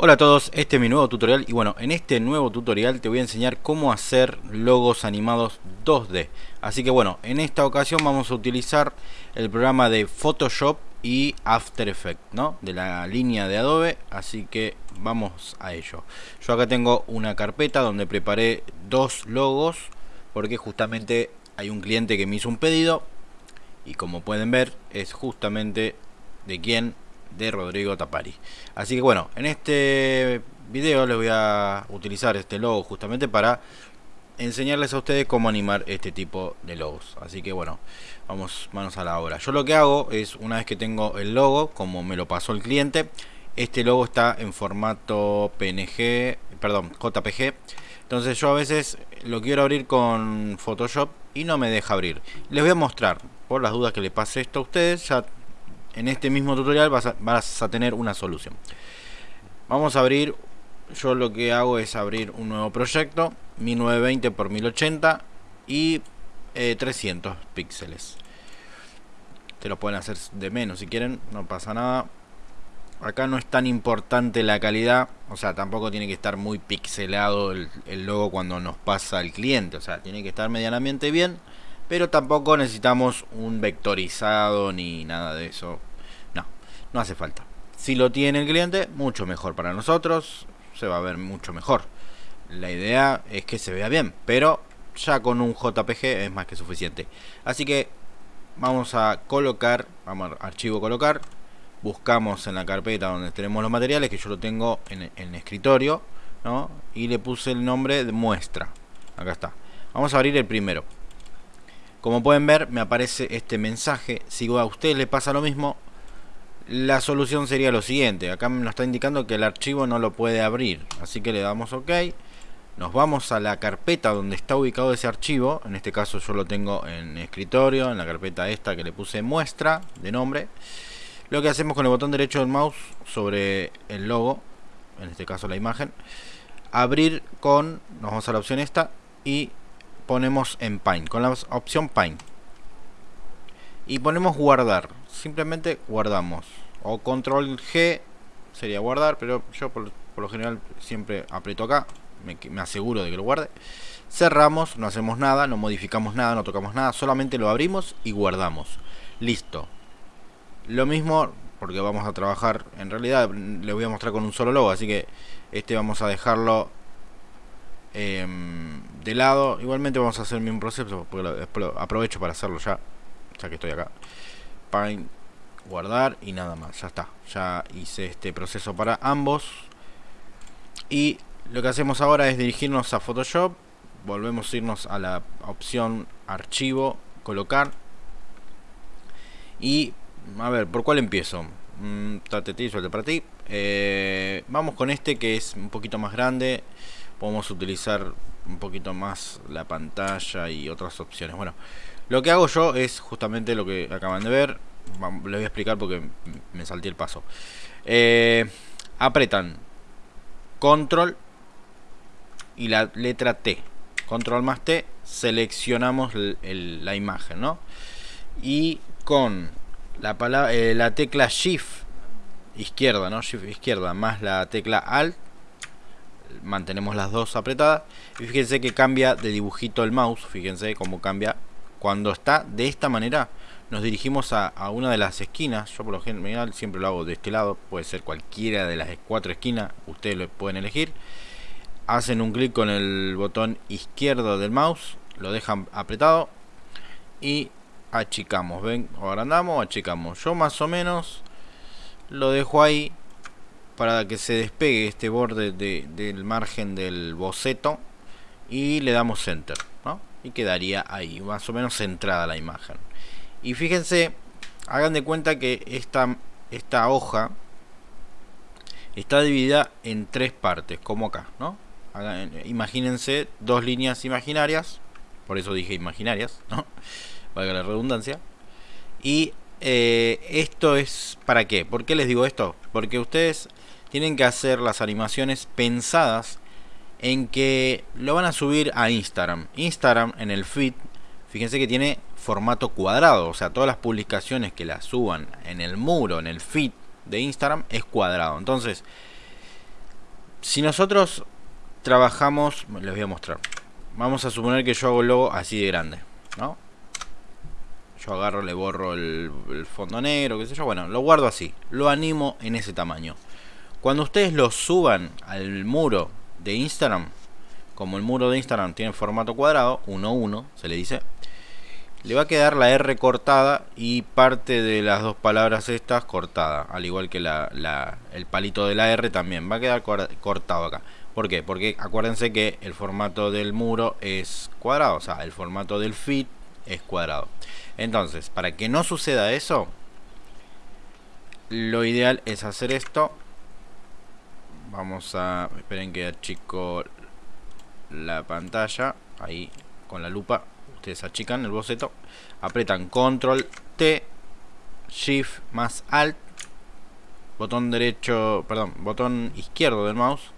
Hola a todos, este es mi nuevo tutorial y bueno, en este nuevo tutorial te voy a enseñar cómo hacer logos animados 2D. Así que bueno, en esta ocasión vamos a utilizar el programa de Photoshop y After Effects, ¿no? De la línea de Adobe, así que vamos a ello. Yo acá tengo una carpeta donde preparé dos logos porque justamente hay un cliente que me hizo un pedido y como pueden ver es justamente de quien de Rodrigo Tapari. Así que bueno, en este video les voy a utilizar este logo justamente para enseñarles a ustedes cómo animar este tipo de logos. Así que bueno, vamos manos a la obra. Yo lo que hago es, una vez que tengo el logo, como me lo pasó el cliente, este logo está en formato PNG, perdón, JPG. Entonces yo a veces lo quiero abrir con Photoshop y no me deja abrir. Les voy a mostrar, por las dudas que le pase esto a ustedes, en este mismo tutorial vas a, tener una solución. Vamos a abrir, yo lo que hago es abrir un nuevo proyecto, 1920 x 1080 y 300 eh, píxeles. Te lo pueden hacer de menos si quieren, no pasa nada. Acá no es tan importante la calidad, o sea, tampoco tiene que estar muy pixelado el, el logo cuando nos pasa el cliente, o sea, tiene que estar medianamente bien pero tampoco necesitamos un vectorizado ni nada de eso no, hace falta. Si lo tiene el cliente, mucho mejor para nosotros se va a ver mucho mejor. La idea es que se vea bien pero ya con un JPG es más que suficiente. Así que vamos a colocar vamos a archivo colocar buscamos en la carpeta donde tenemos los materiales que yo lo tengo en, el escritorio ¿no? y le puse el nombre de muestra. Acá está. Vamos a abrir el primero. Como pueden ver, me aparece este mensaje. Si a usted le pasa lo mismo, la solución sería lo siguiente. Acá nos está indicando que el archivo no lo puede abrir. Así que le damos OK. Nos vamos a la carpeta donde está ubicado ese archivo. En este caso yo lo tengo en escritorio, en la carpeta esta que le puse muestra de nombre. Lo que hacemos con el botón derecho del mouse sobre el logo, en este caso la imagen, abrir con, nos vamos a la opción esta y ponemos en Paint, con la opción Paint. Y ponemos guardar, simplemente guardamos. O control G sería guardar, pero yo por, lo general siempre aprieto acá, me, me aseguro de que lo guarde. Cerramos, no hacemos nada, no modificamos nada, no tocamos nada, solamente lo abrimos y guardamos. Listo. Lo mismo, porque vamos a trabajar, en realidad le voy a mostrar con un solo logo, así que este vamos a dejarlo Em, de lado. Igualmente vamos a hacer un proceso, porque aprovecho para hacerlo ya, ya que estoy acá. Paint, guardar y nada más, ya está. Ya hice este proceso para ambos. Y lo que hacemos ahora es dirigirnos a Photoshop. Volvemos a irnos a la opción archivo, colocar. Y, a ver, ¿por cuál empiezo? Mm, suelte para ti. Eh, vamos con este que es un poquito más grande podemos utilizar un poquito más la pantalla y otras opciones. Bueno, lo que hago yo es justamente lo que acaban de ver. Les voy a explicar porque me salté el paso. Eh, apretan control y la letra T. Control más T, seleccionamos la imagen, ¿no? Y con la, eh, la tecla Shift izquierda, ¿no? Shift izquierda más la tecla Alt mantenemos las dos apretadas y fíjense que cambia de dibujito el mouse fíjense cómo cambia cuando está de esta manera nos dirigimos a, una de las esquinas. Yo por lo general siempre lo hago de este lado. Puede ser cualquiera de las cuatro esquinas. Ustedes lo pueden elegir. Hacen un clic con el botón izquierdo del mouse. Lo dejan apretado. Y achicamos. Ven o agrandamos achicamos. Yo más o menos lo dejo ahí para que se despegue este borde del margen del boceto. Y le damos center y quedaría ahí más o menos centrada la imagen y fíjense hagan de cuenta que esta, esta hoja está dividida en tres partes como acá ¿no? imagínense dos líneas imaginarias por eso dije imaginarias ¿no? valga la redundancia y eh, esto es para qué ¿por qué les digo esto? porque ustedes tienen que hacer las animaciones pensadas en que lo van a subir a Instagram. Instagram en el feed, fíjense que tiene formato cuadrado, o sea, todas las publicaciones que las suban en el muro, en el feed de Instagram es cuadrado. Entonces, si nosotros trabajamos, les voy a mostrar. Vamos a suponer que yo hago el logo así de grande, ¿no? Yo agarro, le borro el, el fondo negro, qué sé yo. Bueno, lo guardo así. Lo animo en ese tamaño. Cuando ustedes lo suban al muro de Instagram, como el muro de Instagram tiene formato cuadrado, 1-1 se le dice, le va a quedar la R cortada y parte de las dos palabras estas cortada, al igual que la, el palito de la R también, va a quedar cortado acá. ¿Por qué? Porque acuérdense que el formato del muro es cuadrado, o sea, el formato del feed es cuadrado. Entonces, para que no suceda eso, lo ideal es hacer esto. Vamos a... Esperen que achico la pantalla. Ahí, con la lupa. Ustedes achican el boceto. Apretan Control T, Shift más Alt. Botón derecho, perdón, botón izquierdo del mouse.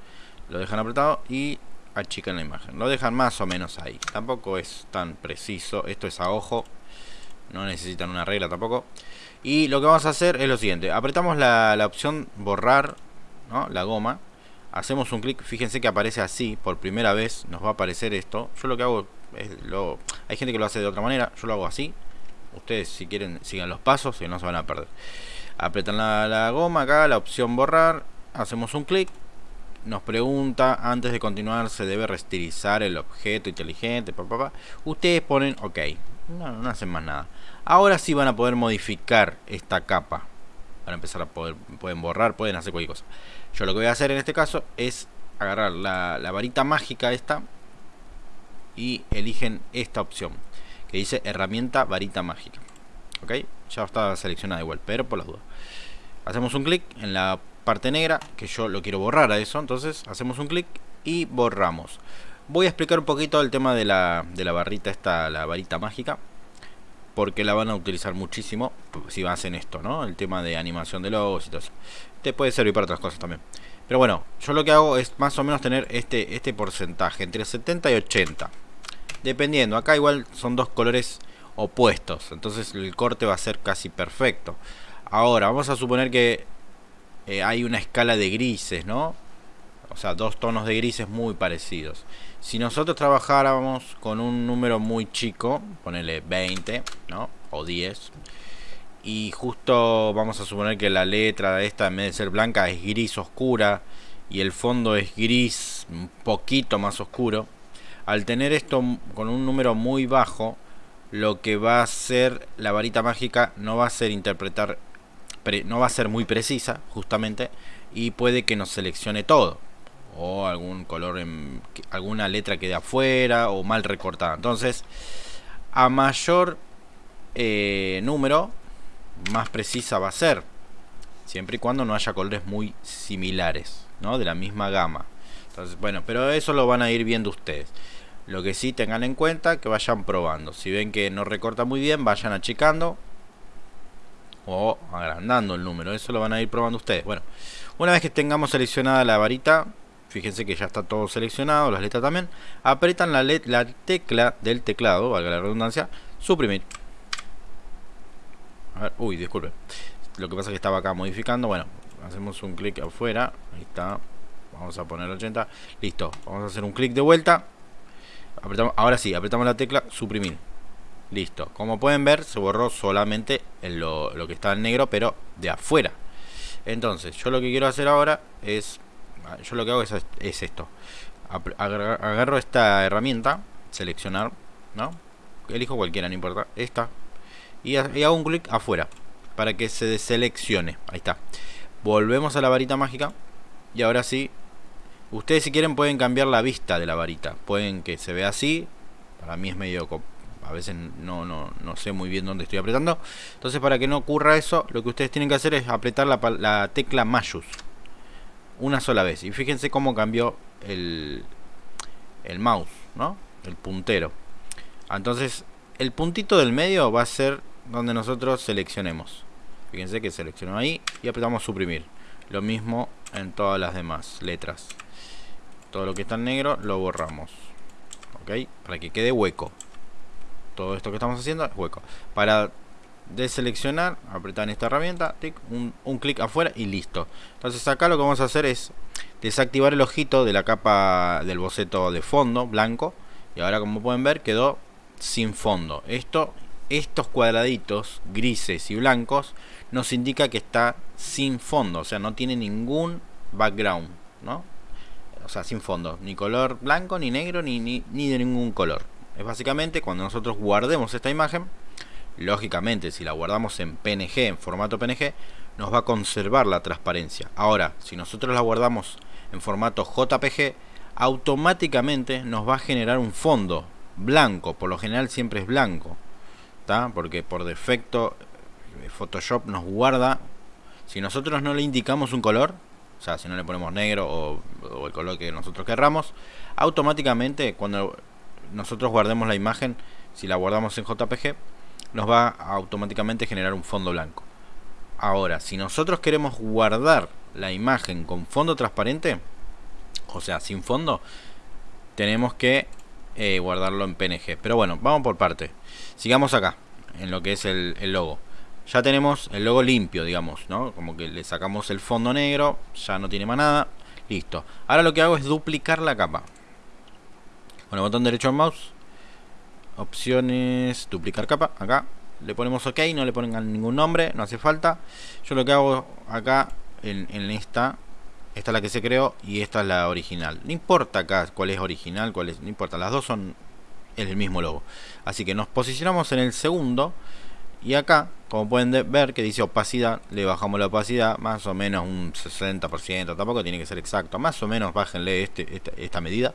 Lo dejan apretado y achican la imagen. Lo dejan más o menos ahí. Tampoco es tan preciso. Esto es a ojo. No necesitan una regla tampoco. Y lo que vamos a hacer es lo siguiente. Apretamos la, la opción borrar, ¿no? La goma. Hacemos un clic. Fíjense que aparece así. Por primera vez nos va a aparecer esto. Yo lo que hago es lo... Hay gente que lo hace de otra manera. Yo lo hago así. Ustedes si quieren sigan los pasos y no se van a perder. Apretan la, la goma acá, la opción borrar. Hacemos un clic nos pregunta antes de continuar se debe restirizar el objeto inteligente papá, ustedes ponen ok no, no hacen más nada ahora sí van a poder modificar esta capa para empezar a poder pueden borrar pueden hacer cualquier cosa yo lo que voy a hacer en este caso es agarrar la, varita mágica esta y eligen esta opción que dice herramienta varita mágica. Ok ya está seleccionada igual pero por las dudas. Hacemos un clic en la parte negra, que yo lo quiero borrar a eso, entonces hacemos un clic y borramos. Voy a explicar un poquito el tema de la, de la barrita esta, la varita mágica, porque la van a utilizar muchísimo si hacen esto, ¿no? El tema de animación de logos y todo eso. Te puede servir para otras cosas también. Pero bueno, yo lo que hago es más o menos tener este, este porcentaje, entre 70 y 80. Dependiendo, acá igual son dos colores opuestos, entonces el corte va a ser casi perfecto. Ahora, vamos a suponer que eh, hay una escala de grises, ¿no? O sea, dos tonos de grises muy parecidos. Si nosotros trabajáramos con un número muy chico, ponele 20, ¿no? O 10. Y justo vamos a suponer que la letra esta en vez de ser blanca es gris oscura y el fondo es gris un poquito más oscuro. Al tener esto con un número muy bajo, lo que va a hacer la varita mágica no va a ser interpretar no va a ser muy precisa justamente y puede que nos seleccione todo o algún color en alguna letra quede afuera o mal recortada entonces a mayor eh, número más precisa va a ser siempre y cuando no haya colores muy similares ¿no? de la misma gama entonces bueno pero eso lo van a ir viendo ustedes lo que sí tengan en cuenta que vayan probando si ven que no recorta muy bien vayan achicando o agrandando el número. Eso lo van a ir probando ustedes. Bueno, una vez que tengamos seleccionada la varita, fíjense que ya está todo seleccionado, las letras también, apretan la, la tecla del teclado, valga la redundancia, suprimir. A ver, uy, disculpe. Lo que pasa es que estaba acá modificando. Bueno, hacemos un clic afuera. Ahí está. Vamos a poner 80. Listo. Vamos a hacer un clic de vuelta. Ahora sí, apretamos la tecla suprimir. Listo. Como pueden ver, se borró solamente lo, lo que está en negro, pero de afuera. Entonces, yo lo que quiero hacer ahora es... Yo lo que hago es, es esto. Agarro esta herramienta, seleccionar. Elijo cualquiera, no importa. Esta. Y, y hago un clic afuera. Para que se deseleccione. Ahí está. Volvemos a la varita mágica. Y ahora sí. Ustedes si quieren pueden cambiar la vista de la varita. Pueden que se vea así. Para mí es medio a veces no, no, no, sé muy bien dónde estoy apretando. Entonces para que no ocurra eso, lo que ustedes tienen que hacer es apretar la, la tecla Mayus una sola vez. Y fíjense cómo cambió el, el mouse, ¿no? El puntero. Entonces el puntito del medio va a ser donde nosotros seleccionemos. Fíjense que seleccionó ahí y apretamos suprimir. Lo mismo en todas las demás letras. Todo lo que está en negro lo borramos. ¿Ok? Para que quede hueco todo esto que estamos haciendo es hueco. Para deseleccionar, apretar esta herramienta, un, un clic afuera y listo. Entonces acá lo que vamos a hacer es desactivar el ojito de la capa del boceto de fondo blanco y ahora como pueden ver quedó sin fondo. Esto estos cuadraditos grises y blancos nos indica que está sin fondo o sea no tiene ningún background no o sea sin fondo ni color blanco ni negro ni, ni, ni de ningún color. Es básicamente cuando nosotros guardemos esta imagen lógicamente si la guardamos en PNG en formato PNG nos va a conservar la transparencia ahora si nosotros la guardamos en formato JPG, automáticamente nos va a generar un fondo blanco, por lo general siempre es blanco, ¿está? porque por defecto eh, Photoshop nos guarda, si nosotros no le indicamos un color, o sea, si no le ponemos negro o, o el color que nosotros querramos, automáticamente cuando nosotros guardemos la imagen, si la guardamos en JPG, nos va a automáticamente generar un fondo blanco. Ahora, si nosotros queremos guardar la imagen con fondo transparente, o sea, sin fondo, tenemos que eh, guardarlo en PNG. Pero bueno, vamos por parte. Sigamos acá, en lo que es el, el, logo. Ya tenemos el logo limpio, digamos, ¿no? Como que le sacamos el fondo negro, ya no tiene más nada. Listo. Ahora lo que hago es duplicar la capa. Con el botón derecho del mouse. Opciones, duplicar capa, acá. Le ponemos OK, no le ponen ningún nombre, no hace falta. Yo lo que hago acá en, esta esta es la que se creó y esta es la original no importa acá cuál es original cuál es no importa las dos son el mismo logo así que nos posicionamos en el segundo y acá como pueden ver que dice opacidad le bajamos la opacidad más o menos un 60% tampoco tiene que ser exacto más o menos bájenle este, esta, esta medida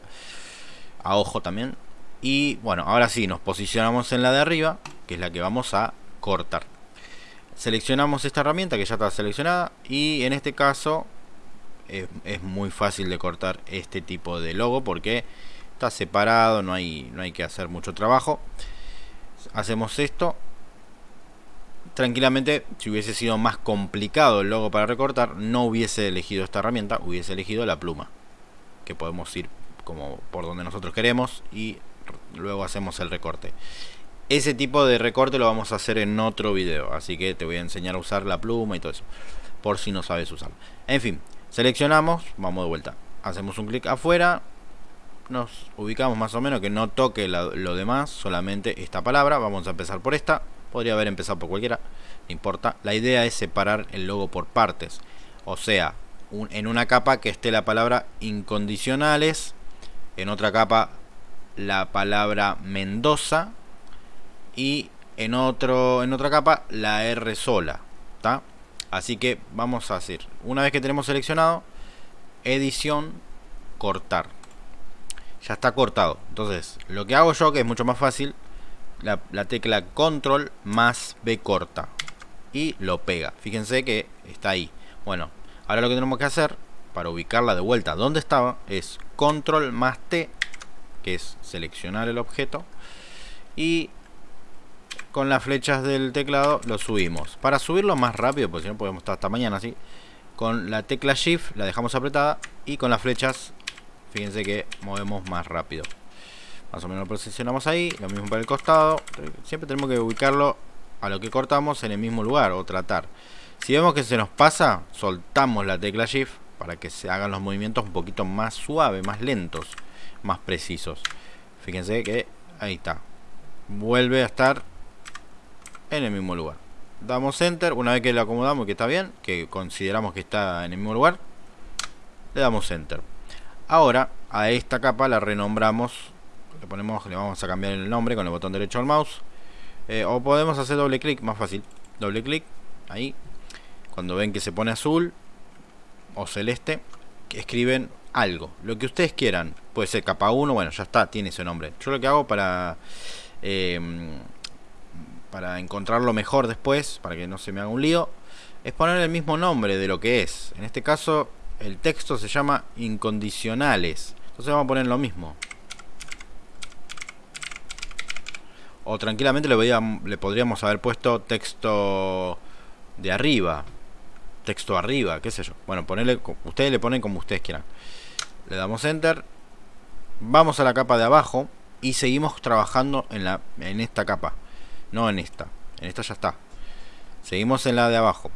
a ojo también y bueno ahora sí nos posicionamos en la de arriba que es la que vamos a cortar seleccionamos esta herramienta que ya está seleccionada y en este caso es, muy fácil de cortar este tipo de logo porque está separado, no hay, no hay que hacer mucho trabajo. Hacemos esto. Tranquilamente, si hubiese sido más complicado el logo para recortar, no hubiese elegido esta herramienta, hubiese elegido la pluma. Que podemos ir como por donde nosotros queremos y luego hacemos el recorte. Ese tipo de recorte lo vamos a hacer en otro video, así que te voy a enseñar a usar la pluma y todo eso, por si no sabes usarlo. En fin, seleccionamos, vamos de vuelta, hacemos un clic afuera, nos ubicamos más o menos que no toque lo demás, solamente esta palabra, vamos a empezar por esta, podría haber empezado por cualquiera, no importa. La idea es separar el logo por partes, o sea, en una capa que esté la palabra incondicionales, en otra capa la palabra Mendoza, y en otro en otra capa la R sola ¿está? así que vamos a hacer una vez que tenemos seleccionado edición cortar. Ya está cortado. Entonces lo que hago yo que es mucho más fácil la, la tecla control más B corta y lo pega. Fíjense que está ahí. Bueno ahora lo que tenemos que hacer para ubicarla de vuelta donde estaba es control más T que es seleccionar el objeto y con las flechas del teclado lo subimos. Para subirlo más rápido, porque si no podemos estar hasta mañana así, con la tecla Shift la dejamos apretada y con las flechas, fíjense que movemos más rápido. Más o menos lo posicionamos ahí, lo mismo para el costado. Siempre tenemos que ubicarlo a lo que cortamos en el mismo lugar o tratar. Si vemos que se nos pasa, soltamos la tecla Shift para que se hagan los movimientos un poquito más suaves, más lentos, más precisos. Fíjense que ahí está. Vuelve a estar en el mismo lugar. Damos enter, una vez que lo acomodamos que está bien, que consideramos que está en el mismo lugar, le damos enter. Ahora a esta capa la renombramos, le ponemos, le vamos a cambiar el nombre con el botón derecho del mouse. Eh, o podemos hacer doble clic, más fácil. Doble clic, ahí. Cuando ven que se pone azul o celeste, escriben algo, lo que ustedes quieran. Puede ser capa 1, bueno, ya está, tiene ese nombre. Yo lo que hago para eh, para encontrarlo mejor después, para que no se me haga un lío, es poner el mismo nombre de lo que es. En este caso, el texto se llama incondicionales. Entonces vamos a poner lo mismo. O tranquilamente le, le podríamos haber puesto texto de arriba. Texto arriba, qué sé yo. Bueno, ponerle, ustedes le ponen como ustedes quieran. Le damos enter. Vamos a la capa de abajo y seguimos trabajando en, la, en esta capa. No en esta. En esta ya está. Seguimos en la de abajo.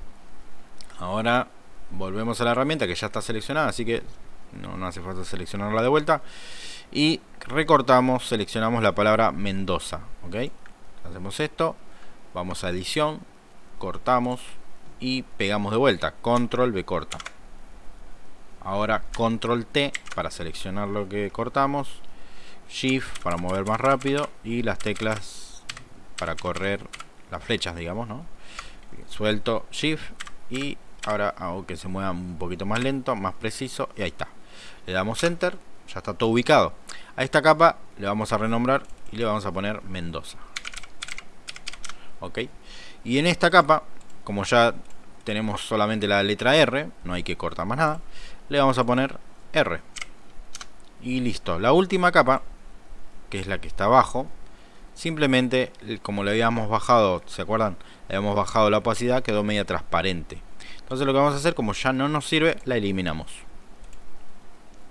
Ahora volvemos a la herramienta que ya está seleccionada así que no, no hace falta seleccionarla de vuelta. Y recortamos seleccionamos la palabra Mendoza ok hacemos esto vamos a edición cortamos y pegamos de vuelta. Control B corta ahora control T para seleccionar lo que cortamos shift para mover más rápido y las teclas para correr las flechas digamos no suelto shift y ahora hago que se mueva un poquito más lento más preciso y ahí está. Le damos enter ya está todo ubicado. A esta capa le vamos a renombrar y le vamos a poner Mendoza. Ok. Y en esta capa como ya tenemos solamente la letra R no hay que cortar más nada le vamos a poner R. Y listo. La última capa que es la que está abajo simplemente como le habíamos bajado ¿se acuerdan? le habíamos bajado la opacidad quedó media transparente. Entonces lo que vamos a hacer como ya no nos sirve la eliminamos.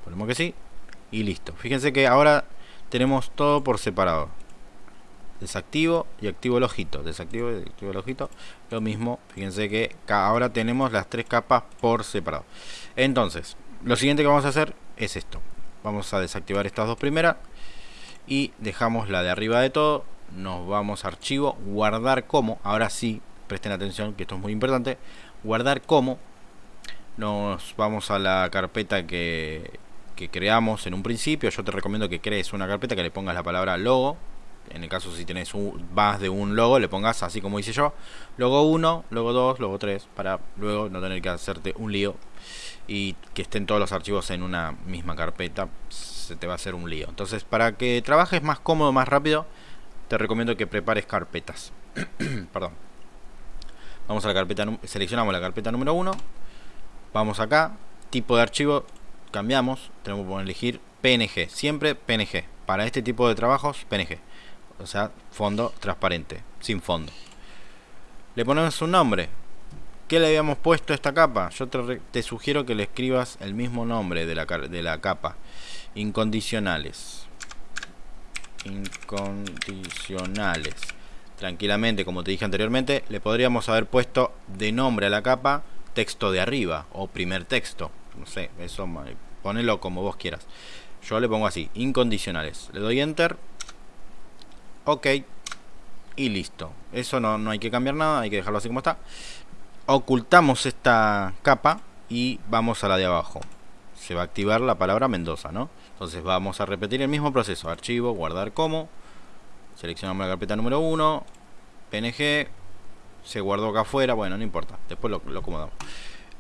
Ponemos que sí y listo. Fíjense que ahora tenemos todo por separado desactivo y activo el ojito desactivo y activo el ojito lo mismo fíjense que ahora tenemos las tres capas por separado. Entonces lo siguiente que vamos a hacer es esto vamos a desactivar estas dos primeras y dejamos la de arriba de todo nos vamos a archivo guardar como ahora sí presten atención que esto es muy importante guardar como nos vamos a la carpeta que, que creamos en un principio yo te recomiendo que crees una carpeta que le pongas la palabra logo en el caso si tenés más de un logo le pongas así como hice yo logo 1, logo 2, logo 3 para luego no tener que hacerte un lío y que estén todos los archivos en una misma carpeta se te va a hacer un lío. Entonces para que trabajes más cómodo, más rápido te recomiendo que prepares carpetas. Perdón. Vamos a la carpeta, seleccionamos la carpeta número 1 vamos acá, tipo de archivo cambiamos, tenemos que elegir PNG, siempre PNG para este tipo de trabajos PNG o sea, fondo transparente, sin fondo. Le ponemos un nombre. ¿Qué le habíamos puesto a esta capa? Yo te, sugiero que le escribas el mismo nombre de la, de la capa. Incondicionales. Incondicionales. Tranquilamente, como te dije anteriormente, le podríamos haber puesto de nombre a la capa texto de arriba o primer texto. No sé, eso ponelo como vos quieras. Yo le pongo así, incondicionales. Le doy enter ok. Y listo. Eso no, no hay que cambiar nada hay que dejarlo así como está. Ocultamos esta capa y vamos a la de abajo. Se va a activar la palabra Mendoza ¿no? entonces vamos a repetir el mismo proceso. Archivo, guardar como. Seleccionamos la carpeta número 1 PNG se guardó acá afuera, bueno no importa. Después lo, lo acomodamos.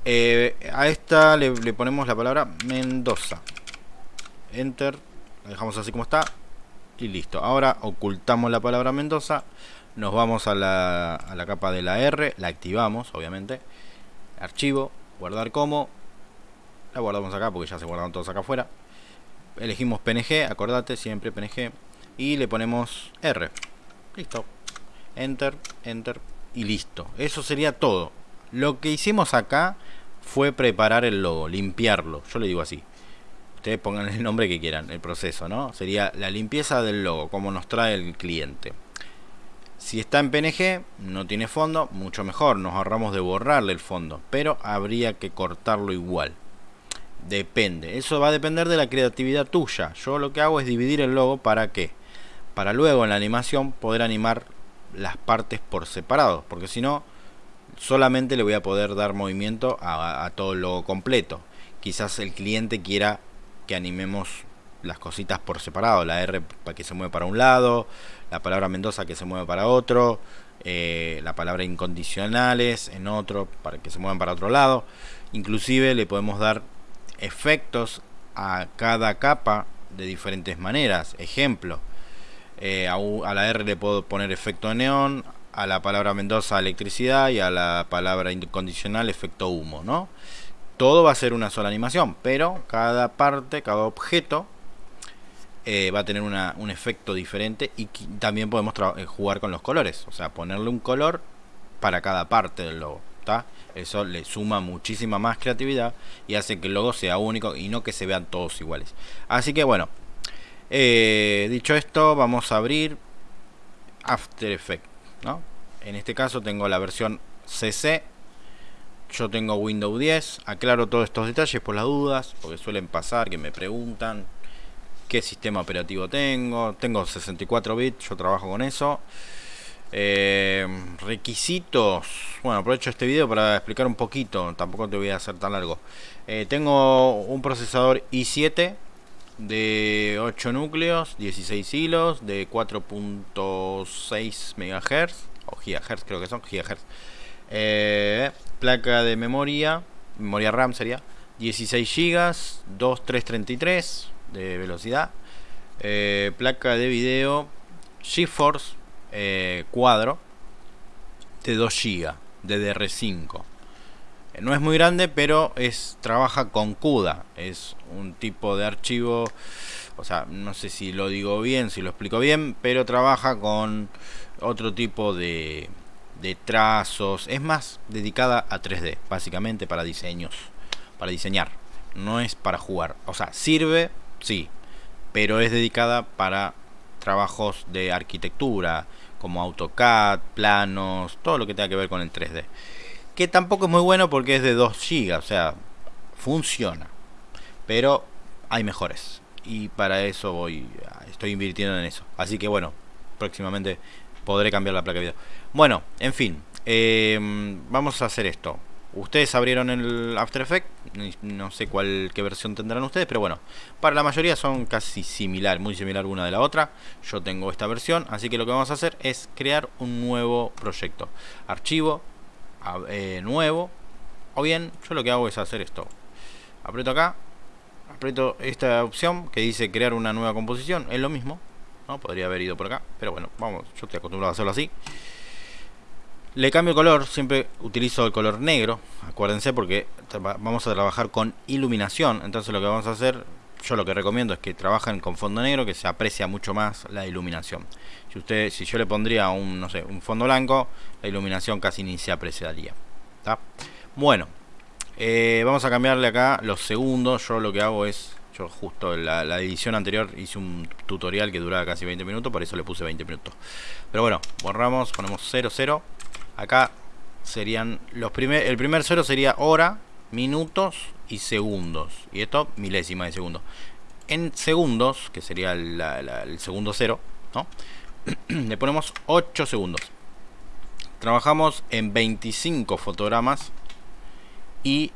Eh, a esta le, le ponemos la palabra Mendoza. Enter. La dejamos así como está y listo. Ahora ocultamos la palabra Mendoza, nos vamos a la, a la capa de la R, la activamos, obviamente. Archivo, guardar como, la guardamos acá porque ya se guardaron todos acá afuera. Elegimos PNG, acordate, siempre PNG, y le ponemos R. Listo. Enter, Enter y listo. Eso sería todo. Lo que hicimos acá fue preparar el logo, limpiarlo. Yo le digo así ustedes pongan el nombre que quieran, el proceso, ¿no? Sería la limpieza del logo, como nos trae el cliente. Si está en PNG, no tiene fondo, mucho mejor, nos ahorramos de borrarle el fondo, pero habría que cortarlo igual. Depende, eso va a depender de la creatividad tuya. Yo lo que hago es dividir el logo para qué? Para luego en la animación poder animar las partes por separado, porque si no, solamente le voy a poder dar movimiento a, a todo el logo completo. Quizás el cliente quiera que animemos las cositas por separado, la R para que se mueve para un lado, la palabra Mendoza que se mueve para otro, eh, la palabra incondicionales en otro para que se muevan para otro lado. Inclusive le podemos dar efectos a cada capa de diferentes maneras. Ejemplo, eh, a, la R le puedo poner efecto neón, a la palabra Mendoza electricidad y a la palabra incondicional efecto humo, ¿no? Todo va a ser una sola animación, pero cada parte, cada objeto eh, va a tener un efecto diferente y también podemos eh, jugar con los colores, o sea, ponerle un color para cada parte del logo. Eso le suma muchísima más creatividad y hace que el logo sea único y no que se vean todos iguales. Así que bueno, eh, dicho esto, vamos a abrir After Effects. ¿no? En este caso tengo la versión CC yo tengo Windows 10. Aclaro todos estos detalles por las dudas, porque suelen pasar que me preguntan qué sistema operativo tengo. Tengo 64 bits, yo trabajo con eso. Eh, requisitos. Bueno, aprovecho este video para explicar un poquito. Tampoco te voy a hacer tan largo. Eh, tengo un procesador i7 de 8 núcleos, 16 hilos, de 4.6 MHz o GHz, creo que son GHz. Placa de memoria, memoria RAM sería 16 GB, 2333 de velocidad. Eh, placa de video GeForce eh, cuadro de 2 GB de DR5. Eh, no es muy grande, pero es trabaja con CUDA. Es un tipo de archivo, o sea, no sé si lo digo bien, si lo explico bien, pero trabaja con otro tipo de, de trazos. Es más dedicada a 3D, básicamente para diseños, para diseñar. No es para jugar. O sea, sirve, sí, pero es dedicada para trabajos de arquitectura, como AutoCAD, planos, todo lo que tenga que ver con el 3D. Que tampoco es muy bueno porque es de 2 GB, o sea, funciona. Pero hay mejores. Y para eso voy, estoy invirtiendo en eso. Así que bueno, próximamente podré cambiar la placa de video. Bueno, en fin, em, vamos a hacer esto. Ustedes abrieron el After Effects, no sé cuál qué versión tendrán ustedes, pero bueno, para la mayoría son casi similar, muy similar una de la otra. Yo tengo esta versión, así que lo que vamos a hacer es crear un nuevo proyecto. Archivo, eh, nuevo, o bien yo lo que hago es hacer esto. Aprieto acá, aprieto esta opción que dice crear una nueva composición, es lo mismo, ¿no? Podría haber ido por acá, pero bueno, vamos, yo estoy acostumbrado a hacerlo así. Le cambio color, siempre utilizo el color negro, acuérdense porque vamos a trabajar con iluminación, entonces lo que vamos a hacer, yo lo que recomiendo es que trabajen con fondo negro, que se aprecia mucho más la iluminación. Si usted, si yo le pondría un, no sé, un fondo blanco, la iluminación casi ni se apreciaría. Bueno, eh, vamos a cambiarle acá los segundos, yo lo que hago es yo justo la, la, edición anterior hice un tutorial que duraba casi 20 minutos, por eso le puse 20 minutos. Pero bueno, borramos, ponemos 0, 0. Acá serían los primer, el primer cero sería hora, minutos y segundos. Y esto milésima de segundo. En segundos, que sería el segundo cero, ¿no? le ponemos 8 segundos. Trabajamos en 25 fotogramas y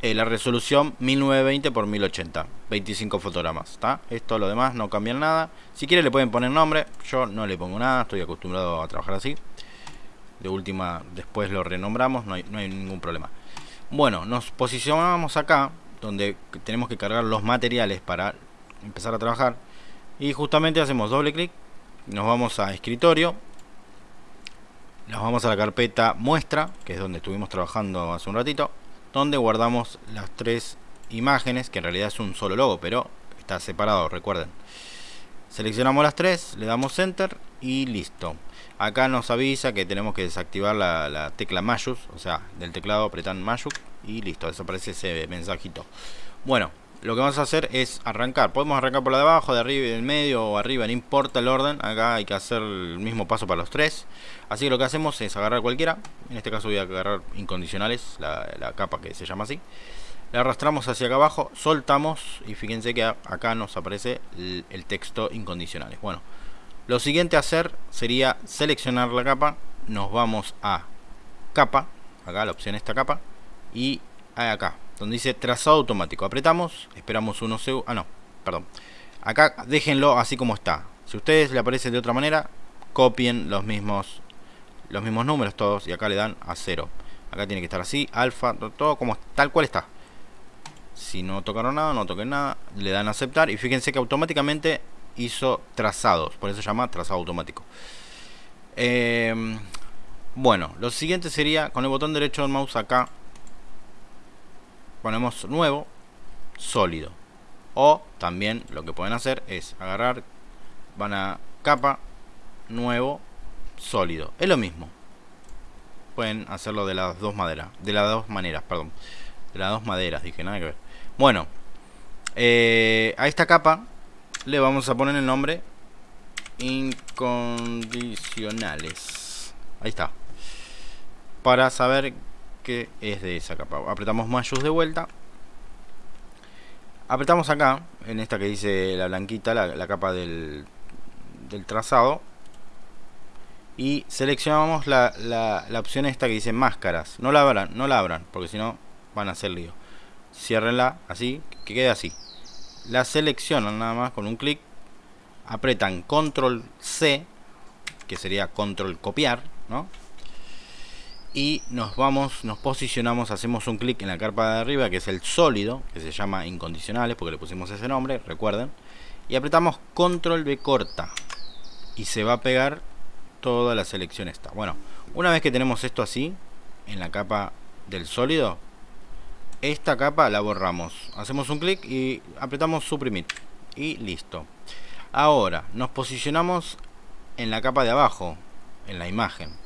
eh, la resolución 1920 x 1080. 25 fotogramas, ¿está? Esto lo demás no cambia nada. Si quiere le pueden poner nombre, yo no le pongo nada, estoy acostumbrado a trabajar así de última después lo renombramos, no hay, no hay ningún problema. Bueno, nos posicionamos acá, donde tenemos que cargar los materiales para empezar a trabajar. Y justamente hacemos doble clic, nos vamos a escritorio, nos vamos a la carpeta muestra, que es donde estuvimos trabajando hace un ratito, donde guardamos las tres imágenes, que en realidad es un solo logo, pero está separado, recuerden. Seleccionamos las tres, le damos enter y listo. Acá nos avisa que tenemos que desactivar la, tecla Mayus, o sea, del teclado apretan Mayus y listo, desaparece ese mensajito. Bueno, lo que vamos a hacer es arrancar. Podemos arrancar por la de abajo, de arriba, del medio o arriba, no importa el orden. Acá hay que hacer el mismo paso para los tres. Así que lo que hacemos es agarrar cualquiera. En este caso voy a agarrar incondicionales, la, capa que se llama así. Le arrastramos hacia acá abajo, soltamos y fíjense que acá nos aparece el, el texto incondicionales. Bueno, lo siguiente a hacer sería seleccionar la capa, nos vamos a capa, acá la opción esta capa, y acá, donde dice trazado automático. Apretamos, esperamos unos segundos, ah no, perdón. Acá déjenlo así como está. Si a ustedes le aparece de otra manera, copien los mismos los mismos números todos y acá le dan a cero. Acá tiene que estar así, alfa, todo como tal cual está. Si no tocaron nada, no toquen nada, le dan a aceptar y fíjense que automáticamente hizo trazados, por eso se llama trazado automático. Em, bueno, lo siguiente sería con el botón derecho del mouse acá, ponemos nuevo, sólido. O también lo que pueden hacer es agarrar, van a capa, nuevo, sólido. Es lo mismo. Pueden hacerlo de las dos maderas, de las dos maneras, perdón. De las dos maderas, dije, nada que ver. Bueno, eh, a esta capa le vamos a poner el nombre incondicionales ahí está para saber que es de esa capa. Apretamos Mayus de vuelta. Apretamos acá, en esta que dice la blanquita, la, capa del, del, trazado. Y seleccionamos la, la, opción esta que dice máscaras. No la abran, no la abran, porque si no van a hacer lío. Ciérrenla así, que quede así. La seleccionan nada más con un clic. Apretan control C, que sería control copiar, ¿no? y nos vamos, nos posicionamos, hacemos un clic en la carpa de arriba que es el sólido, que se llama incondicionales porque le pusimos ese nombre, recuerden, y apretamos control B corta y se va a pegar toda la selección esta. Bueno, una vez que tenemos esto así, en la capa del sólido, esta capa la borramos. Hacemos un clic y apretamos suprimir y listo. Ahora, nos posicionamos en la capa de abajo, en la imagen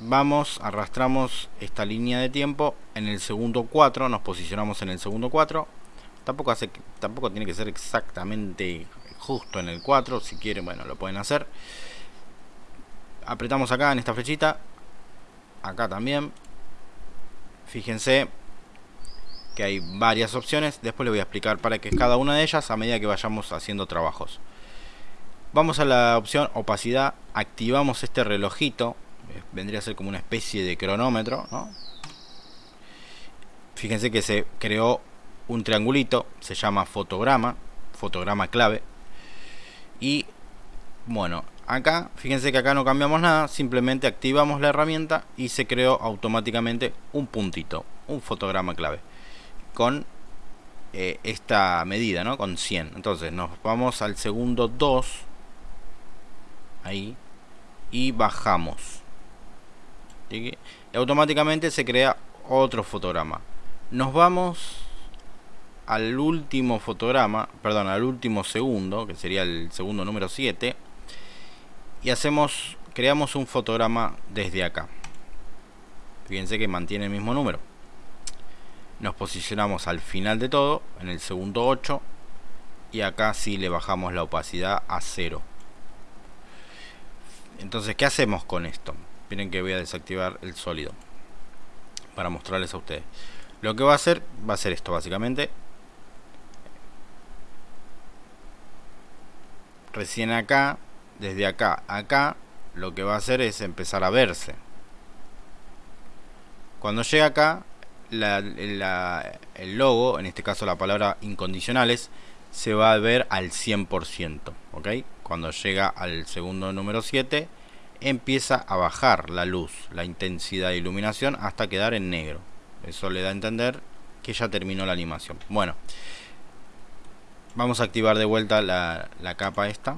vamos, arrastramos esta línea de tiempo en el segundo 4, nos posicionamos en el segundo 4. Tampoco, hace, tampoco tiene que ser exactamente justo en el 4, si quieren, bueno, lo pueden hacer. Apretamos acá en esta flechita, acá también. Fíjense que hay varias opciones, después les voy a explicar para qué es cada una de ellas a medida que vayamos haciendo trabajos. Vamos a la opción opacidad, activamos este relojito. Vendría a ser como una especie de cronómetro, Fíjense que se creó un triangulito, se llama fotograma, fotograma clave. Y bueno, acá, fíjense que acá no cambiamos nada, simplemente activamos la herramienta y se creó automáticamente un puntito, un fotograma clave. Con eh, esta medida, ¿no? Con 100. Entonces nos vamos al segundo 2. Ahí. Y bajamos y automáticamente se crea otro fotograma nos vamos al último fotograma perdón al último segundo que sería el segundo número 7 y hacemos creamos un fotograma desde acá fíjense que mantiene el mismo número nos posicionamos al final de todo en el segundo 8 y acá sí le bajamos la opacidad a 0 entonces ¿qué hacemos con esto? miren que voy a desactivar el sólido para mostrarles a ustedes. Lo que va a hacer va a ser esto básicamente. Recién acá desde acá acá lo que va a hacer es empezar a verse. Cuando llega acá el logo en este caso la palabra incondicionales se va a ver al 100% ¿ok? cuando llega al segundo número 7 empieza a bajar la luz, la intensidad de iluminación hasta quedar en negro. Eso le da a entender que ya terminó la animación. Bueno, vamos a activar de vuelta la, capa esta.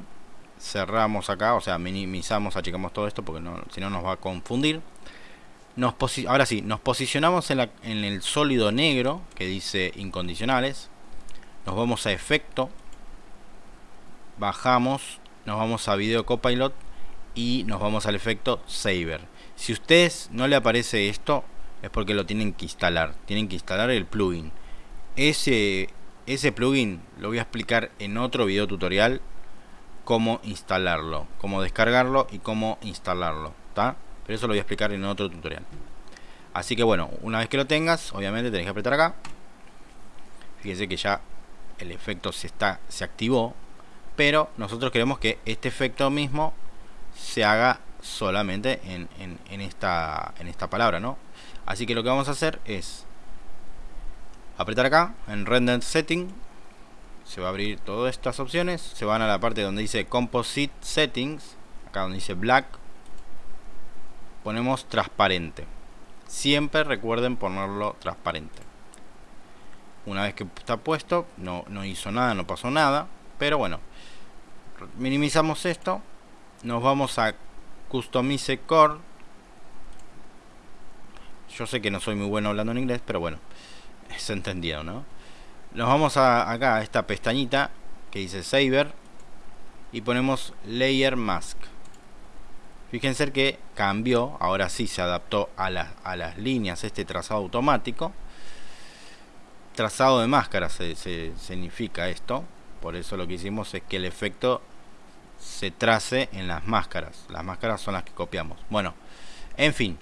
Cerramos acá, o sea, minimizamos, achicamos todo esto porque si no nos va a confundir. Nos ahora sí, nos posicionamos en, el sólido negro que dice incondicionales. Nos vamos a efecto. Bajamos, nos vamos a video copilot y nos vamos al efecto Saver. Si a ustedes no le aparece esto, es porque lo tienen que instalar. Tienen que instalar el plugin. Ese, plugin lo voy a explicar en otro video tutorial cómo instalarlo, cómo descargarlo y cómo instalarlo. Pero eso lo voy a explicar en otro tutorial. Así que bueno, una vez que lo tengas, obviamente tenés que apretar acá. Fíjense que ya el efecto se, está, se activó. Pero nosotros queremos que este efecto mismo se haga solamente en, esta, en esta palabra, ¿no? Así que lo que vamos a hacer es apretar acá en Render Setting, se va a abrir todas estas opciones, se van a la parte donde dice Composite Settings, acá donde dice Black, ponemos transparente. Siempre recuerden ponerlo transparente. Una vez que está puesto, no, no hizo nada, no pasó nada, pero bueno, minimizamos esto nos vamos a Customize Core. Yo sé que no soy muy bueno hablando en inglés, pero bueno, es entendido, ¿no? Nos vamos a, acá a esta pestañita que dice Saver y ponemos Layer Mask. Fíjense que cambió, ahora sí se adaptó a, a las líneas este trazado automático. Trazado de máscara se significa esto, por eso lo que hicimos es que el efecto se trace en las máscaras. Las máscaras son las que copiamos. Bueno, en fin.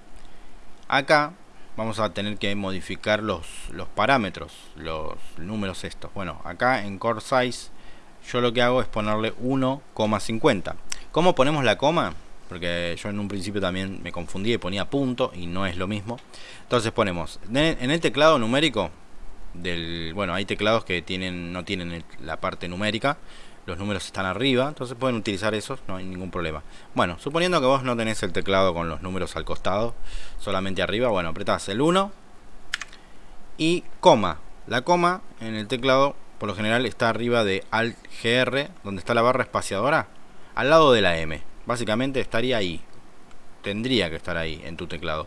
Acá vamos a tener que modificar los, los parámetros, los números estos. Bueno, acá en Core Size yo lo que hago es ponerle 1,50. ¿Cómo ponemos la coma? Porque yo en un principio también me confundí y ponía punto y no es lo mismo. Entonces ponemos en el teclado numérico del bueno, hay teclados que tienen no tienen la parte numérica los números están arriba, entonces pueden utilizar esos, no hay ningún problema. Bueno, suponiendo que vos no tenés el teclado con los números al costado, solamente arriba, bueno, apretás el 1 y coma. La coma en el teclado por lo general está arriba de Alt GR, donde está la barra espaciadora, al lado de la M. Básicamente estaría ahí. Tendría que estar ahí en tu teclado.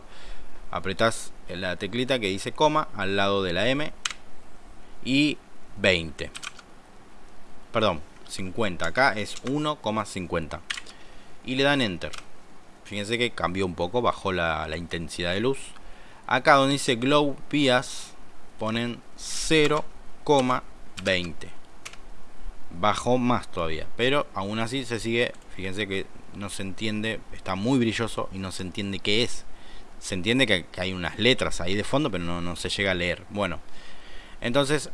Apretás la teclita que dice coma al lado de la M y 20. Perdón, 50. Acá es 1,50. Y le dan Enter. Fíjense que cambió un poco, bajó la, intensidad de luz. Acá donde dice Glow Vías, ponen 0,20. Bajó más todavía. Pero aún así se sigue, fíjense que no se entiende, está muy brilloso y no se entiende qué es. Se entiende que, hay unas letras ahí de fondo, pero no, no se llega a leer. Bueno, entonces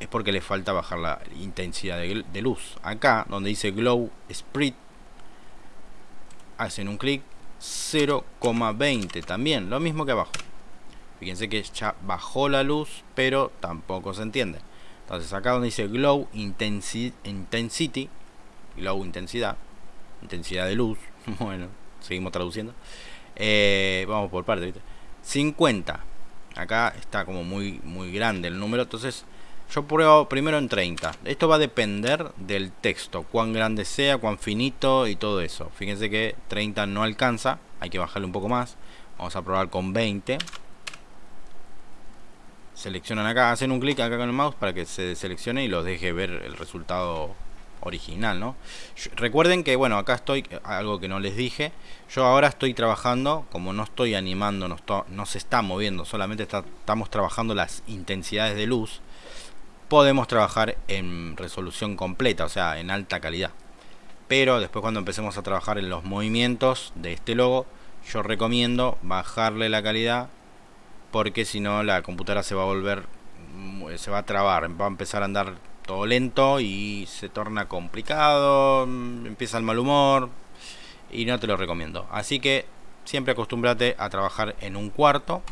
es porque le falta bajar la intensidad de, luz. Acá, donde dice Glow Sprit, hacen un clic 0,20 también, lo mismo que abajo. Fíjense que ya bajó la luz, pero tampoco se entiende. Entonces acá donde dice Glow Intensity, Glow Intensidad, intensidad de luz, bueno, seguimos traduciendo. Eh, vamos por parte, 50. Acá está como muy, muy grande el número, entonces yo pruebo primero en 30. Esto va a depender del texto, cuán grande sea, cuán finito y todo eso. Fíjense que 30 no alcanza, hay que bajarle un poco más. Vamos a probar con 20. Seleccionan acá, hacen un clic acá con el mouse para que se seleccione y los deje ver el resultado original, ¿no? Recuerden que, bueno, acá estoy, algo que no les dije, yo ahora estoy trabajando, como no estoy animando, no, no se está moviendo, solamente estamos trabajando las intensidades de luz, podemos trabajar en resolución completa, o sea, en alta calidad. Pero después cuando empecemos a trabajar en los movimientos de este logo, yo recomiendo bajarle la calidad porque si no la computadora se va a volver, se va a trabar, va a empezar a andar todo lento y se torna complicado, mm, empieza el mal humor y no te lo recomiendo. Así que siempre acostúmbrate a trabajar en un cuarto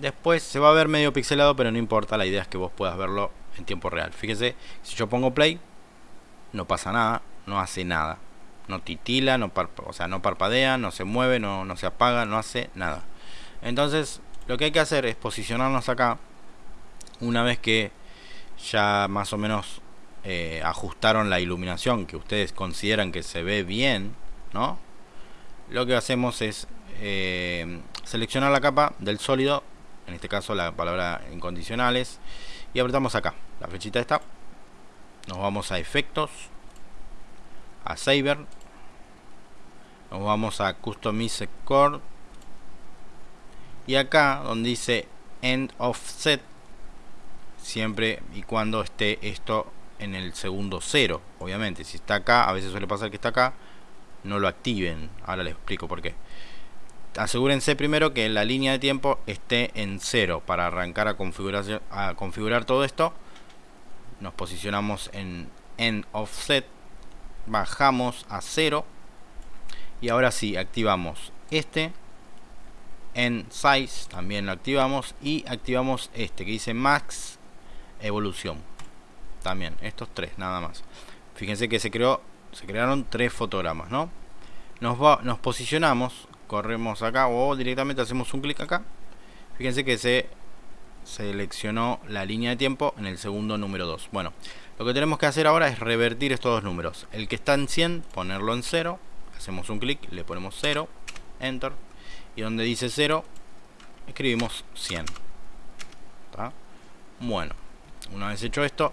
Después se va a ver medio pixelado, pero no importa, la idea es que vos puedas verlo en tiempo real. Fíjese, si yo pongo play, no pasa nada, no hace nada. No titila, no o sea, no parpadea, no se mueve, no, no se apaga, no hace nada. Entonces, lo que hay que hacer es posicionarnos acá. Una vez que ya más o menos eh, ajustaron la iluminación que ustedes consideran que se ve bien, ¿no? Lo que hacemos es eh, seleccionar la capa del sólido en este caso la palabra incondicionales y apretamos acá. La flechita está. Nos vamos a efectos a saver nos vamos a customize core. Y acá donde dice end offset siempre y cuando esté esto en el segundo cero obviamente. Si está acá a veces suele pasar que está acá no lo activen. Ahora les explico por qué. Asegúrense primero que la línea de tiempo esté en cero. Para arrancar a configurar, todo esto nos posicionamos en en offset bajamos a cero y ahora sí activamos este en size también lo activamos y activamos este que dice max evolución. También estos tres nada más. Fíjense que se creó se crearon tres fotogramas no nos va, nos posicionamos corremos acá o directamente hacemos un clic acá. Fíjense que se seleccionó la línea de tiempo en el segundo número 2 bueno lo que tenemos que hacer ahora es revertir estos dos números. El que está en 100 ponerlo en 0 hacemos un clic le ponemos 0 enter. Y donde dice 0 escribimos 100 bueno una vez hecho esto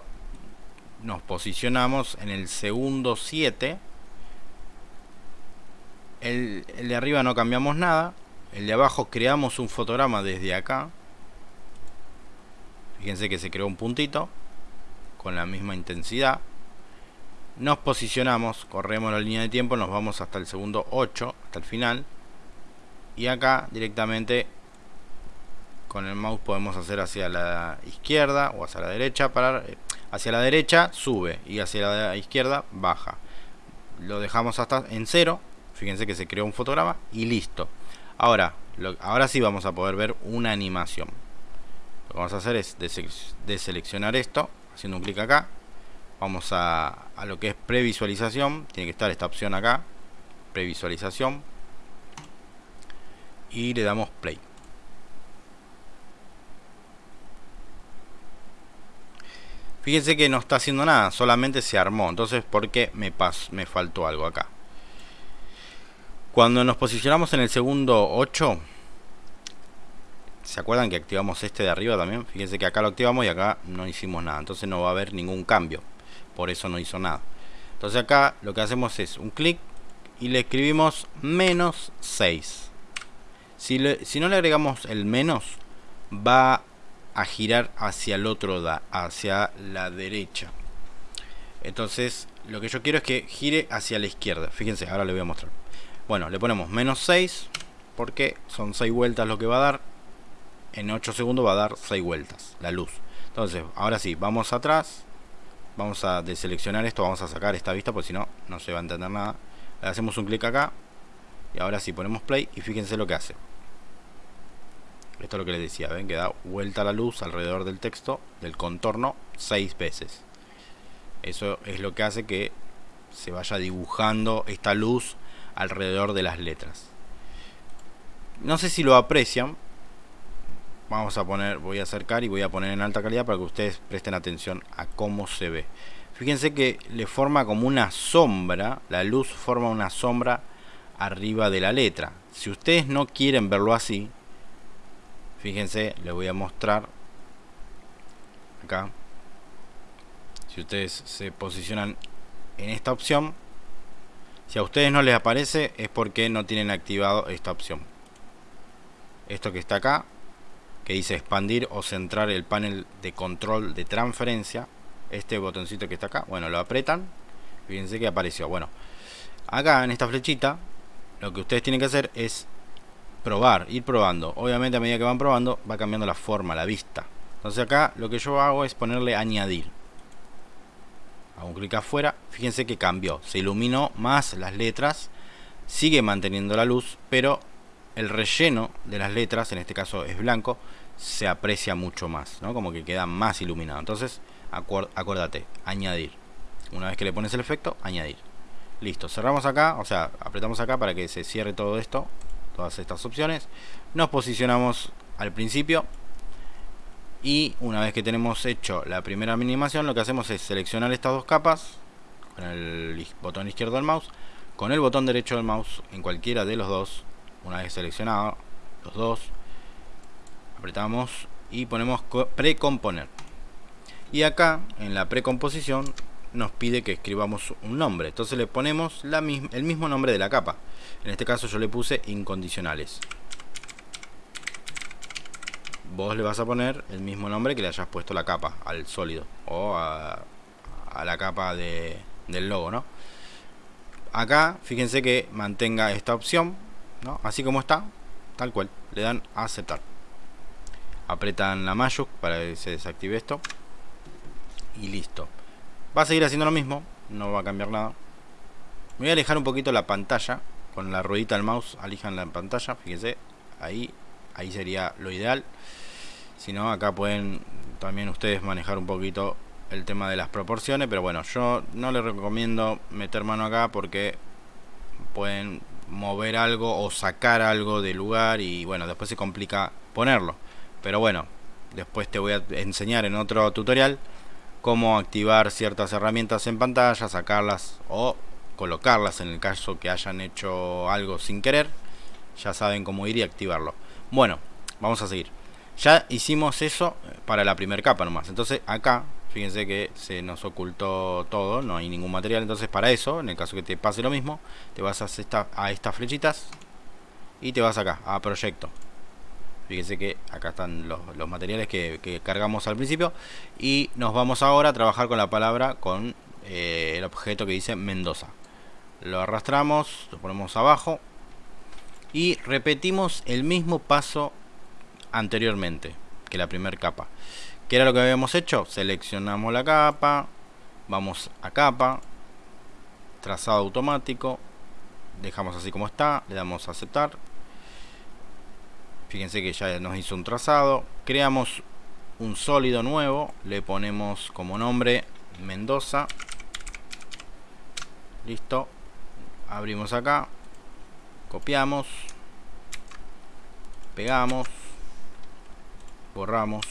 nos posicionamos en el segundo 7 el, de arriba no cambiamos nada. El de abajo creamos un fotograma desde acá. Fíjense que se creó un puntito con la misma intensidad. Nos posicionamos corremos la línea de tiempo nos vamos hasta el segundo 8 hasta el final. Y acá directamente con el mouse podemos hacer hacia la izquierda o hacia la derecha para eh, hacia la derecha sube y hacia la izquierda baja. Lo dejamos hasta en cero fíjense que se creó un fotograma y listo. Ahora ahora sí vamos a poder ver una animación. Lo que vamos a hacer es deseleccionar esto haciendo un clic acá. Vamos a, a lo que es previsualización. Tiene que estar esta opción acá previsualización. Y le damos play Fíjense que no está haciendo nada, solamente se armó. Entonces, ¿por qué me, pas me faltó algo acá? Cuando nos posicionamos en el segundo 8, ¿se acuerdan que activamos este de arriba también? Fíjense que acá lo activamos y acá no hicimos nada. Entonces no va a haber ningún cambio. Por eso no hizo nada. Entonces acá lo que hacemos es un clic y le escribimos menos 6. Si, si no le agregamos el menos, va a girar hacia el otro da, hacia la derecha. Entonces, lo que yo quiero es que gire hacia la izquierda. Fíjense, ahora le voy a mostrar. Bueno, le ponemos menos 6, porque son 6 vueltas lo que va a dar. En 8 segundos va a dar 6 vueltas, la luz. Entonces, ahora sí, vamos atrás. Vamos a deseleccionar esto, vamos a sacar esta vista, porque si no, no se va a entender nada. Le hacemos un clic acá. Y ahora sí, ponemos play y fíjense lo que hace. Esto es lo que les decía, ven que da vuelta la luz alrededor del texto, del contorno, seis veces. Eso es lo que hace que se vaya dibujando esta luz alrededor de las letras. No sé si lo aprecian. Vamos a poner, voy a acercar y voy a poner en alta calidad para que ustedes presten atención a cómo se ve. Fíjense que le forma como una sombra, la luz forma una sombra arriba de la letra. Si ustedes no quieren verlo así, fíjense les voy a mostrar acá. Si ustedes se posicionan en esta opción si a ustedes no les aparece es porque no tienen activado esta opción. Esto que está acá que dice expandir o centrar el panel de control de transferencia este botoncito que está acá bueno lo apretan. Fíjense que apareció. Bueno acá en esta flechita lo que ustedes tienen que hacer es probar, ir probando. Obviamente a medida que van probando va cambiando la forma, la vista. Entonces acá lo que yo hago es ponerle añadir. Hago un clic afuera, fíjense que cambió, se iluminó más las letras, sigue manteniendo la luz, pero el relleno de las letras, en este caso es blanco, se aprecia mucho más, ¿no? Como que queda más iluminado. Entonces, acuérdate, añadir. Una vez que le pones el efecto, añadir. Listo, cerramos acá, o sea, apretamos acá para que se cierre todo esto todas estas opciones. Nos posicionamos al principio y una vez que tenemos hecho la primera animación lo que hacemos es seleccionar estas dos capas con el botón izquierdo del mouse con el botón derecho del mouse en cualquiera de los dos. Una vez seleccionado los dos apretamos y ponemos precomponer. Y acá en la precomposición nos pide que escribamos un nombre. Entonces le ponemos el mismo nombre de la capa. En este caso yo le puse incondicionales. Vos le vas a poner el mismo nombre que le hayas puesto la capa al sólido o a, la capa de, del logo ¿no? acá fíjense que mantenga esta opción ¿no? así como está tal cual. Le dan a aceptar. Apretan la mayúscula para que se desactive esto. Y listo va a seguir haciendo lo mismo no va a cambiar nada. Voy a alejar un poquito la pantalla con la ruedita del mouse alijan la pantalla fíjense ahí ahí sería lo ideal. Si no acá pueden también ustedes manejar un poquito el tema de las proporciones pero bueno yo no les recomiendo meter mano acá porque pueden mover algo o sacar algo del lugar y bueno después se complica ponerlo. Pero bueno después te voy a enseñar en otro tutorial cómo activar ciertas herramientas en pantalla sacarlas o colocarlas en el caso que hayan hecho algo sin querer. Ya saben cómo ir y activarlo. Bueno vamos a seguir. Ya hicimos eso para la primera capa nomás. Entonces acá fíjense que se nos ocultó todo no hay ningún material. Entonces para eso en el caso que te pase lo mismo te vas a, a estas flechitas y te vas acá a proyecto fíjense que acá están los, materiales que, cargamos al principio y nos vamos ahora a trabajar con la palabra con eh, el objeto que dice Mendoza lo arrastramos, lo ponemos abajo y repetimos el mismo paso anteriormente que la primera capa. ¿Qué era lo que habíamos hecho? Seleccionamos la capa, vamos a capa, trazado automático, dejamos así como está, le damos a aceptar. Fíjense que ya nos hizo un trazado. Creamos un sólido nuevo, le ponemos como nombre Mendoza. Listo. Abrimos acá, copiamos, pegamos, borramos,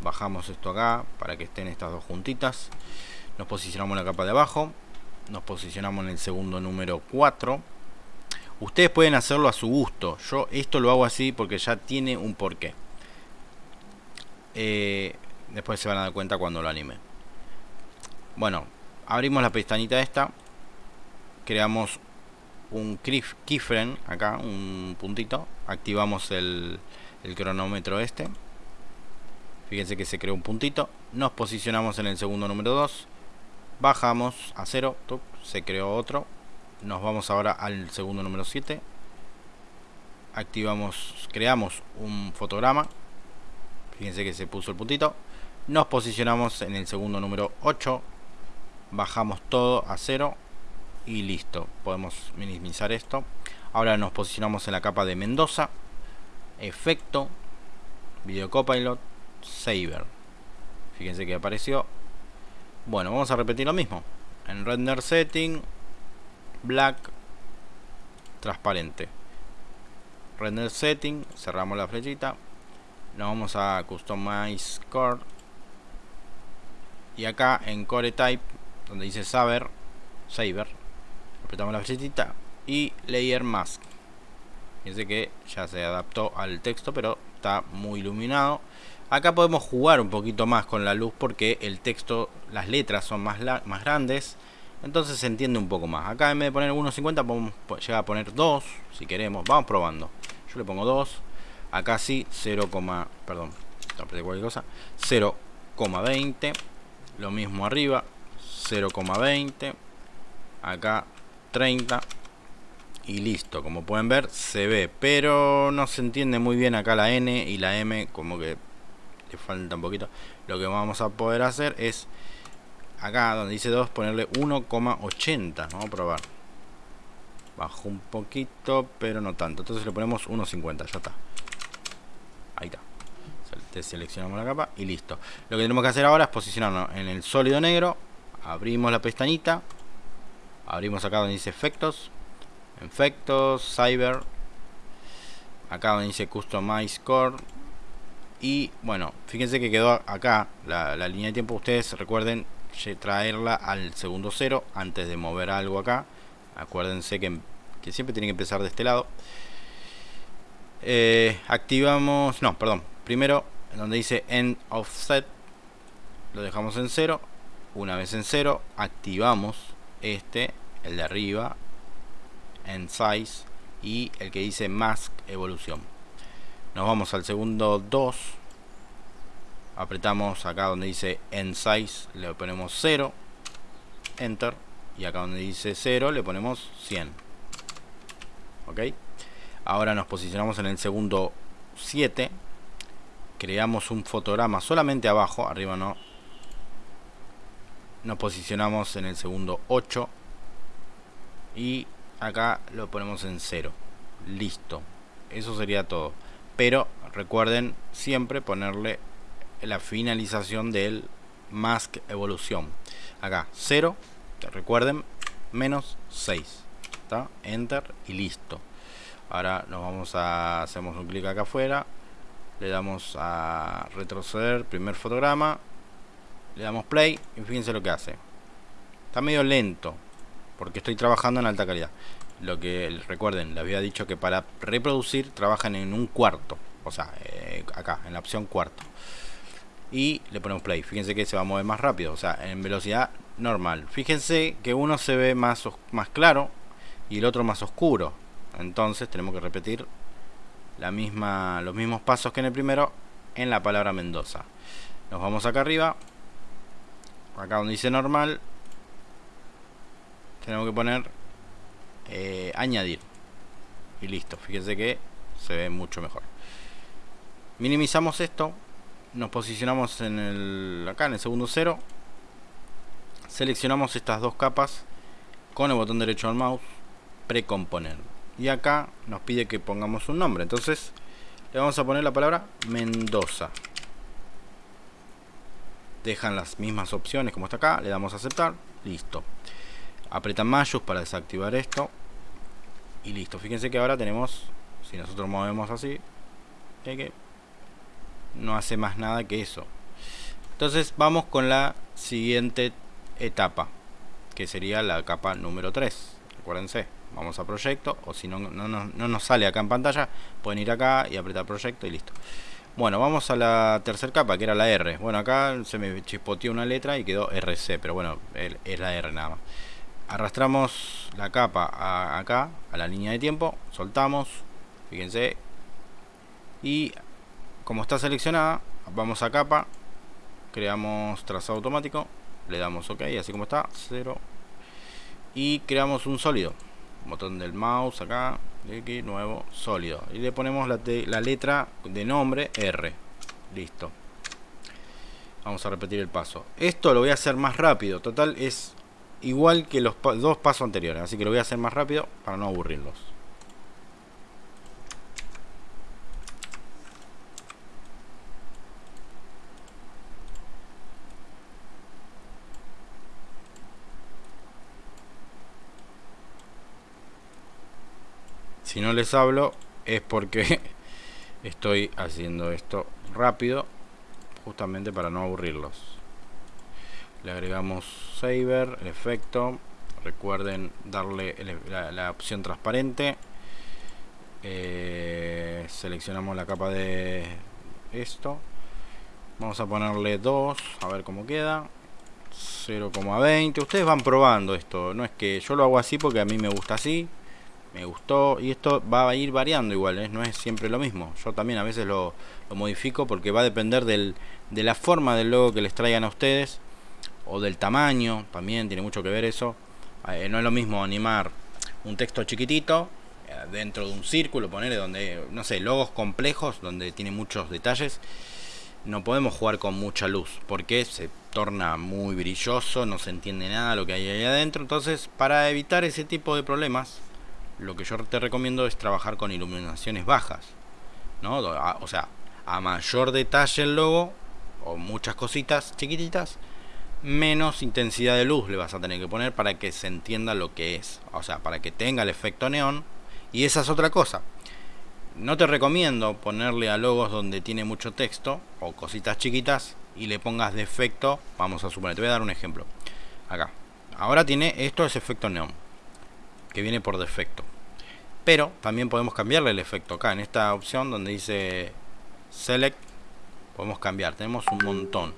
bajamos esto acá para que estén estas dos juntitas. Nos posicionamos en la capa de abajo, nos posicionamos en el segundo número 4 ustedes pueden hacerlo a su gusto. Yo esto lo hago así porque ya tiene un porqué. Eh, después se van a dar cuenta cuando lo anime bueno abrimos la pestañita esta. Creamos un keyframe acá un puntito. Activamos el, cronómetro este. Fíjense que se creó un puntito. Nos posicionamos en el segundo número 2 bajamos a 0 se creó otro nos vamos ahora al segundo número 7 activamos creamos un fotograma. Fíjense que se puso el puntito. Nos posicionamos en el segundo número 8 bajamos todo a 0 y listo. Podemos minimizar esto. Ahora nos posicionamos en la capa de Mendoza. Efecto video copilot saver fíjense que apareció. Bueno, vamos a repetir lo mismo. En render setting, black, transparente. Render setting, cerramos la flechita. Nos vamos a customize core. Y acá en core type, donde dice saber, saver, apretamos la flechita y layer mask. Fíjense que ya se adaptó al texto, pero está muy iluminado. Acá podemos jugar un poquito más con la luz porque el texto, las letras son más, más grandes. Entonces se entiende un poco más. Acá en vez de poner 1.50 podemos llegar a poner 2 si queremos. Vamos probando. Yo le pongo 2. Acá sí 0, perdón, cualquier cosa. 0,20. Lo mismo arriba. 0,20. Acá 30 y listo como pueden ver se ve pero no se entiende muy bien acá la N y la M como que falta un poquito lo que vamos a poder hacer es acá donde dice 2 ponerle 1,80 vamos a probar. Bajo un poquito pero no tanto. Entonces le ponemos 1,50 ya está. Ahí está. Seleccionamos la capa y listo. Lo que tenemos que hacer ahora es posicionarnos en el sólido negro. Abrimos la pestañita. Abrimos acá donde dice efectos. Efectos cyber. Acá donde dice customize core. Y bueno, fíjense que quedó acá la, línea de tiempo. Ustedes recuerden traerla al segundo cero antes de mover algo acá. Acuérdense que, siempre tiene que empezar de este lado. Eh, activamos, no, perdón. Primero, donde dice end offset, lo dejamos en cero. Una vez en cero, activamos este, el de arriba, en size y el que dice mask evolución nos vamos al segundo 2 apretamos acá donde dice end size le ponemos 0 enter. Y acá donde dice 0 le ponemos 100 ok. Ahora nos posicionamos en el segundo 7 creamos un fotograma solamente abajo arriba no. Nos posicionamos en el segundo 8 y acá lo ponemos en 0 listo. Eso sería todo. Pero recuerden siempre ponerle la finalización del mask evolución acá 0 recuerden menos 6 ¿está? enter y listo ahora nos vamos a hacemos un clic acá afuera le damos a retroceder primer fotograma le damos play y fíjense lo que hace está medio lento porque estoy trabajando en alta calidad lo que recuerden, les había dicho que para reproducir trabajan en un cuarto, o sea, eh, acá, en la opción cuarto. Y le ponemos play, fíjense que se va a mover más rápido, o sea, en velocidad normal. Fíjense que uno se ve más, más claro y el otro más oscuro. Entonces tenemos que repetir la misma, los mismos pasos que en el primero en la palabra Mendoza. Nos vamos acá arriba, acá donde dice normal, tenemos que poner eh, añadir y listo fíjense que se ve mucho mejor minimizamos esto nos posicionamos en el acá en el segundo cero. Seleccionamos estas dos capas con el botón derecho del mouse precomponer. Y acá nos pide que pongamos un nombre. Entonces le vamos a poner la palabra Mendoza. Dejan las mismas opciones como está acá le damos a aceptar listo. Apretan mayus para desactivar esto. Y listo. Fíjense que ahora tenemos si nosotros movemos así no hace más nada que eso. Entonces vamos con la siguiente etapa que sería la capa número 3 acuérdense vamos a proyecto o si no, no, no, nos sale acá en pantalla pueden ir acá y apretar proyecto y listo. Bueno vamos a la tercera capa que era la R. Bueno acá se me chispoteó una letra y quedó RC pero bueno es la R nada más. Arrastramos la capa acá a la línea de tiempo soltamos fíjense y como está seleccionada vamos a capa creamos trazado automático le damos ok así como está 0 y creamos un sólido. Botón del mouse acá X nuevo sólido. Y le ponemos la letra de nombre R. Listo. Vamos a repetir el paso. Esto lo voy a hacer más rápido. Total es igual que los dos pasos anteriores. Así que lo voy a hacer más rápido para no aburrirlos si no les hablo es porque estoy haciendo esto rápido justamente para no aburrirlos. Le agregamos saver el efecto. Recuerden darle la, opción transparente. Eh, seleccionamos la capa de esto. Vamos a ponerle 2 a ver cómo queda. 0,20 ustedes van probando esto. No es que yo lo hago así porque a mí me gusta así me gustó y esto va a ir variando igual ¿eh? no es siempre lo mismo. Yo también a veces lo, modifico porque va a depender del, de la forma del logo que les traigan a ustedes o del tamaño también tiene mucho que ver eso. Eh, no es lo mismo animar un texto chiquitito eh, dentro de un círculo ponerle donde no sé logos complejos donde tiene muchos detalles. No podemos jugar con mucha luz porque se torna muy brilloso no se entiende nada lo que hay ahí adentro. Entonces para evitar ese tipo de problemas lo que yo te recomiendo es trabajar con iluminaciones bajas. ¿no? O sea, a mayor detalle el logo, o muchas cositas chiquititas, menos intensidad de luz le vas a tener que poner para que se entienda lo que es. O sea, para que tenga el efecto neón. Y esa es otra cosa. No te recomiendo ponerle a logos donde tiene mucho texto o cositas chiquitas y le pongas de efecto. Vamos a suponer, te voy a dar un ejemplo. Acá. Ahora tiene esto es efecto neón que viene por defecto. Pero también podemos cambiarle el efecto acá, en esta opción donde dice Select, podemos cambiar, tenemos un montón.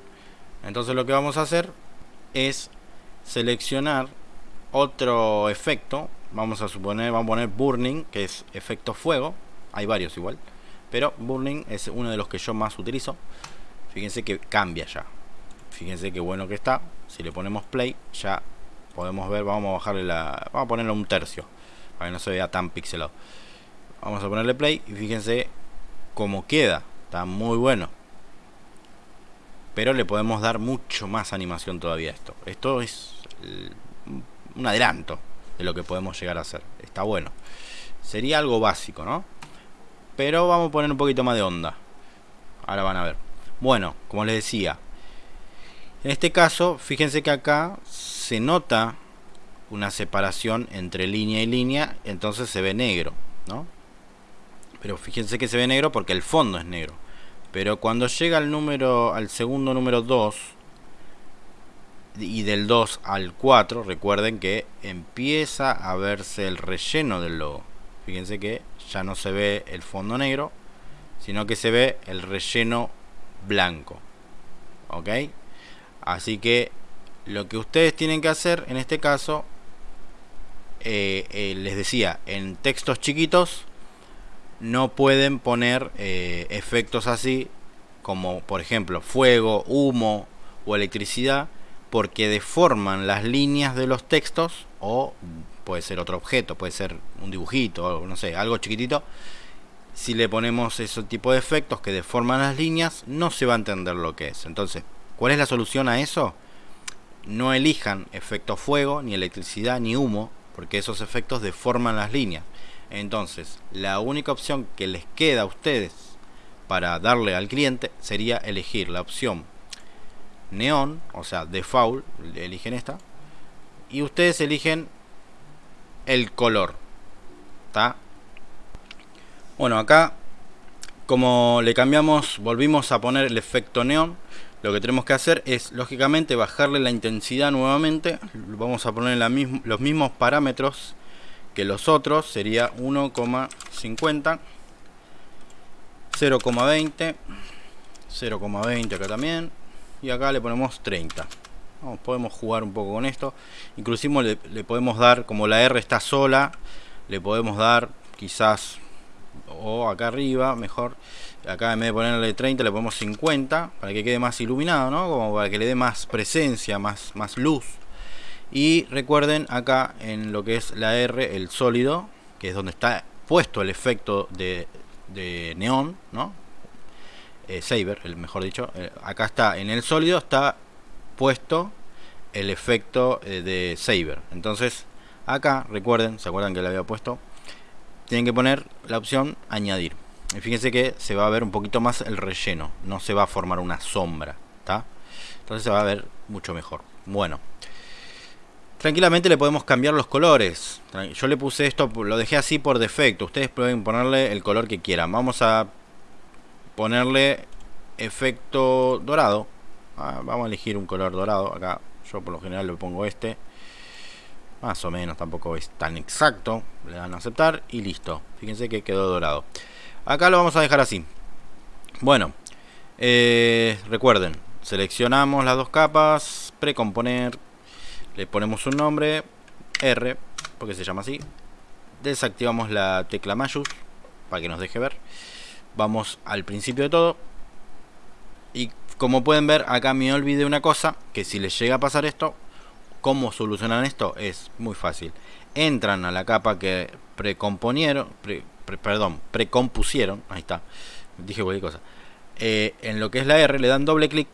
Entonces lo que vamos a hacer es seleccionar otro efecto, vamos a suponer, vamos a poner Burning, que es efecto fuego, hay varios igual, pero Burning es uno de los que yo más utilizo. Fíjense que cambia ya. Fíjense qué bueno que está. Si le ponemos play, ya podemos ver, vamos a bajarle la... Vamos a ponerle un tercio, para que no se vea tan pixelado. Vamos a ponerle play y fíjense cómo queda. Está muy bueno. Pero le podemos dar mucho más animación todavía a esto. Esto es un adelanto de lo que podemos llegar a hacer. Está bueno. Sería algo básico, ¿no? Pero vamos a poner un poquito más de onda. Ahora van a ver. Bueno, como les decía. En este caso, fíjense que acá se nota una separación entre línea y línea, entonces se ve negro, ¿no? Pero fíjense que se ve negro porque el fondo es negro. Pero cuando llega al número al segundo número 2 y del 2 al 4, recuerden que empieza a verse el relleno del logo. Fíjense que ya no se ve el fondo negro, sino que se ve el relleno blanco. ¿Ok? Así que lo que ustedes tienen que hacer en este caso eh, eh, les decía en textos chiquitos no pueden poner eh, efectos así como por ejemplo fuego humo o electricidad porque deforman las líneas de los textos o puede ser otro objeto puede ser un dibujito no sé algo chiquitito si le ponemos ese tipo de efectos que deforman las líneas, no se va a entender lo que es. Entonces, ¿cuál es la solución a eso? No elijan efecto fuego, ni electricidad, ni humo, porque esos efectos deforman las líneas. Entonces, la única opción que les queda a ustedes para darle al cliente sería elegir la opción neón, o sea, default, eligen esta, y ustedes eligen el color. ¿Está? Bueno, acá como le cambiamos, volvimos a poner el efecto neón, lo que tenemos que hacer es, lógicamente, bajarle la intensidad nuevamente. Vamos a poner los mismos parámetros que los otros, sería 1,50, 0,20, 0,20 acá también, y acá le ponemos 30. podemos jugar un poco con esto. Inclusive le podemos dar, como la R está sola, le podemos dar quizás o acá arriba, mejor, acá en vez de ponerle 30 le ponemos 50 para que quede más iluminado, ¿no? Como para que le dé más presencia, más, más luz. Y recuerden acá en lo que es la R, el sólido, que es donde está puesto el efecto de, de neón, ¿no? Eh, Saber, el mejor dicho. Eh, acá está, en el sólido está puesto el efecto eh, de Saber. Entonces, acá, recuerden, ¿se acuerdan que le había puesto? tienen que poner la opción añadir. Fíjense que se va a ver un poquito más el relleno, no se va a formar una sombra, ¿está? Entonces se va a ver mucho mejor. Bueno, tranquilamente le podemos cambiar los colores. Yo le puse esto, lo dejé así por defecto. Ustedes pueden ponerle el color que quieran. Vamos a ponerle efecto dorado. Ah, vamos a elegir un color dorado. Acá yo por lo general le pongo este más o menos tampoco es tan exacto le dan a aceptar y listo fíjense que quedó dorado acá lo vamos a dejar así bueno eh, recuerden seleccionamos las dos capas precomponer le ponemos un nombre R porque se llama así desactivamos la tecla mayús para que nos deje ver vamos al principio de todo y como pueden ver acá me olvidé una cosa que si les llega a pasar esto ¿Cómo solucionan esto? Es muy fácil. Entran a la capa que precomponieron, perdón, precompusieron, ahí está, dije cualquier cosa. Eh, en lo que es la R le dan doble clic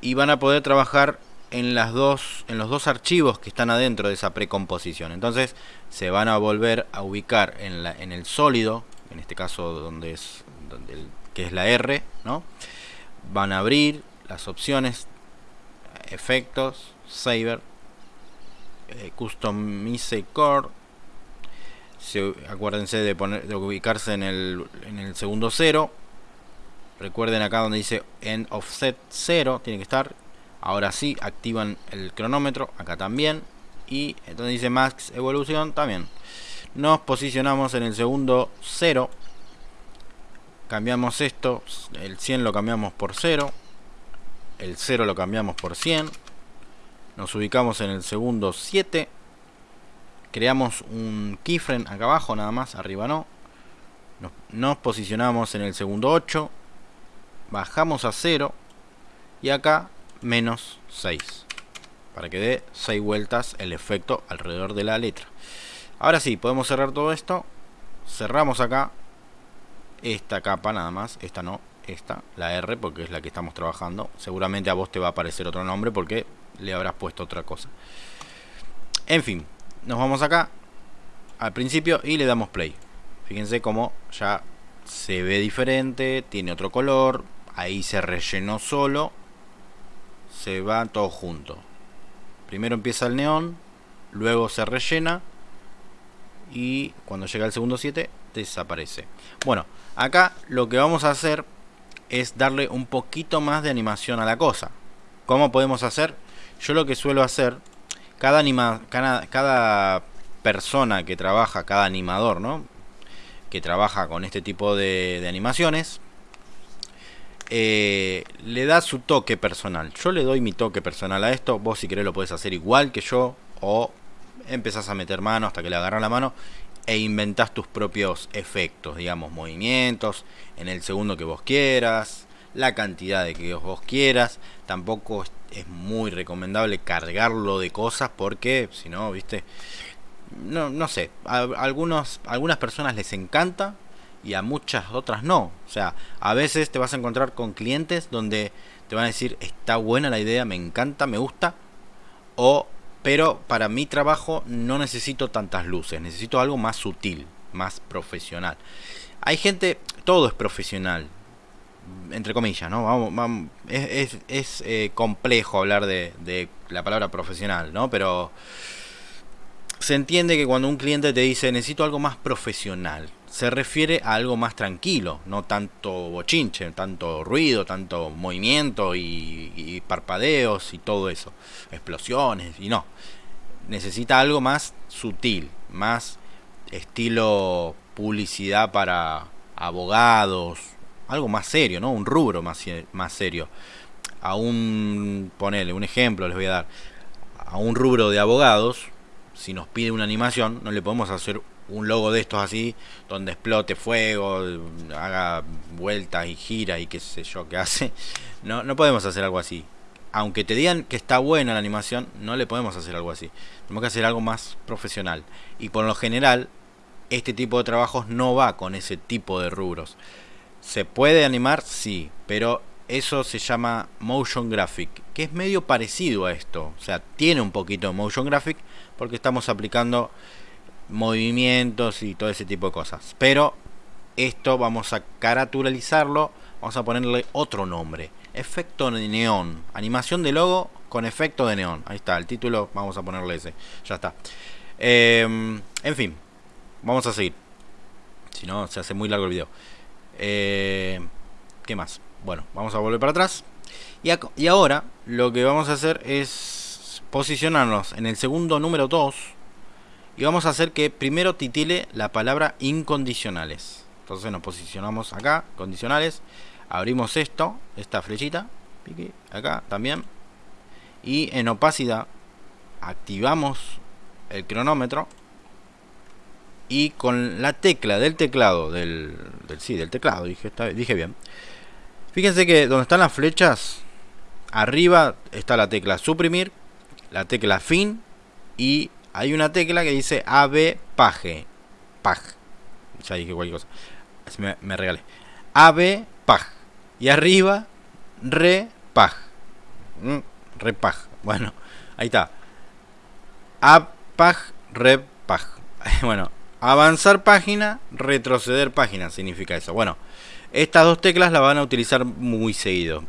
y van a poder trabajar en las dos en los dos archivos que están adentro de esa precomposición. Entonces se van a volver a ubicar en, la, en el sólido, en este caso donde es donde que es la R, ¿no? Van a abrir las opciones efectos Saber, eh, Customize Core. Acuérdense de, poner, de ubicarse en el, en el segundo cero. Recuerden acá donde dice End Offset 0, tiene que estar. Ahora sí, activan el cronómetro, acá también. Y entonces dice Max Evolución también. Nos posicionamos en el segundo 0. Cambiamos esto, el 100 lo cambiamos por 0. El 0 lo cambiamos por 100 nos ubicamos en el segundo 7 creamos un keyframe acá abajo nada más arriba no nos, posicionamos en el segundo 8 bajamos a 0 y acá menos 6 para que dé 6 vueltas el efecto alrededor de la letra ahora sí podemos cerrar todo esto cerramos acá esta capa nada más esta no esta, la R, porque es la que estamos trabajando. Seguramente a vos te va a aparecer otro nombre porque le habrás puesto otra cosa. En fin, nos vamos acá al principio y le damos play. Fíjense cómo ya se ve diferente, tiene otro color, ahí se rellenó solo, se va todo junto. Primero empieza el neón, luego se rellena y cuando llega el segundo 7 desaparece. Bueno, acá lo que vamos a hacer es darle un poquito más de animación a la cosa. ¿Cómo podemos hacer? Yo lo que suelo hacer, cada, anima, cada, persona que trabaja, cada animador, ¿no? Que trabaja con este tipo de, animaciones, eh, le da su toque personal. Yo le doy mi toque personal a esto. Vos si querés lo puedes hacer igual que yo. O empezás a meter mano hasta que le agarran la mano e inventás tus propios efectos, digamos, movimientos, en el segundo que vos quieras, la cantidad de que vos quieras. Tampoco es muy recomendable cargarlo de cosas porque, si no, viste, no, no sé, a algunos, algunas personas les encanta y a muchas otras no. O sea, a veces te vas a encontrar con clientes donde te van a decir, está buena la idea, me encanta, me gusta, o, pero para mi trabajo no necesito tantas luces, necesito algo más sutil, más profesional. Hay gente, todo es profesional, entre comillas, ¿no? Vamos, es, es, eh, complejo hablar de, de, la palabra profesional, ¿no? Pero se entiende que cuando un cliente te dice necesito algo más profesional, se refiere a algo más tranquilo, no tanto bochinche, tanto ruido, tanto movimiento y, parpadeos y todo eso, explosiones y no. Necesita algo más sutil, más estilo publicidad para abogados, algo más serio, ¿no? Un rubro más, más serio. A un, ponele, un ejemplo les voy a dar. A un rubro de abogados, si nos pide una animación, no le podemos hacer un logo de estos así, donde explote fuego, haga vueltas y gira y qué sé yo qué hace. No, no podemos hacer algo así. Aunque te digan que está buena la animación, no le podemos hacer algo así. Tenemos que hacer algo más profesional. Y por lo general, este tipo de trabajos no va con ese tipo de rubros. ¿Se puede animar? Sí, pero eso se llama motion graphic, que es medio parecido a esto. O sea, tiene un poquito de motion graphic porque estamos aplicando movimientos y todo ese tipo de cosas. Pero esto vamos a caraturalizarlo, vamos a ponerle otro nombre. Efecto de neón. Animación de logo con efecto de neón. Ahí está, el título, vamos a ponerle ese. Ya está. Em, en fin, vamos a seguir. Si no, se hace muy largo el video. Eh, ¿Qué más? Bueno, vamos a volver para atrás. Y, y ahora lo que vamos a hacer es posicionarnos en el segundo número 2 y vamos a hacer que primero titile la palabra incondicionales. Entonces nos posicionamos acá, condicionales. Abrimos esto, esta flechita. Acá también. Y en opacidad activamos el cronómetro. Y con la tecla del teclado, del, del sí, del teclado, dije, dije bien. Fíjense que donde están las flechas, arriba está la tecla suprimir, la tecla fin y hay una tecla que dice AB Page. Pag. Ya dije cualquier cosa. Me, me regalé. AB Pag. Y arriba, Re Pag. Mm, re Pag. Bueno, ahí está. Apag, Re Pag. Bueno, avanzar página, retroceder página significa eso. Bueno, estas dos teclas las van a utilizar muy seguido.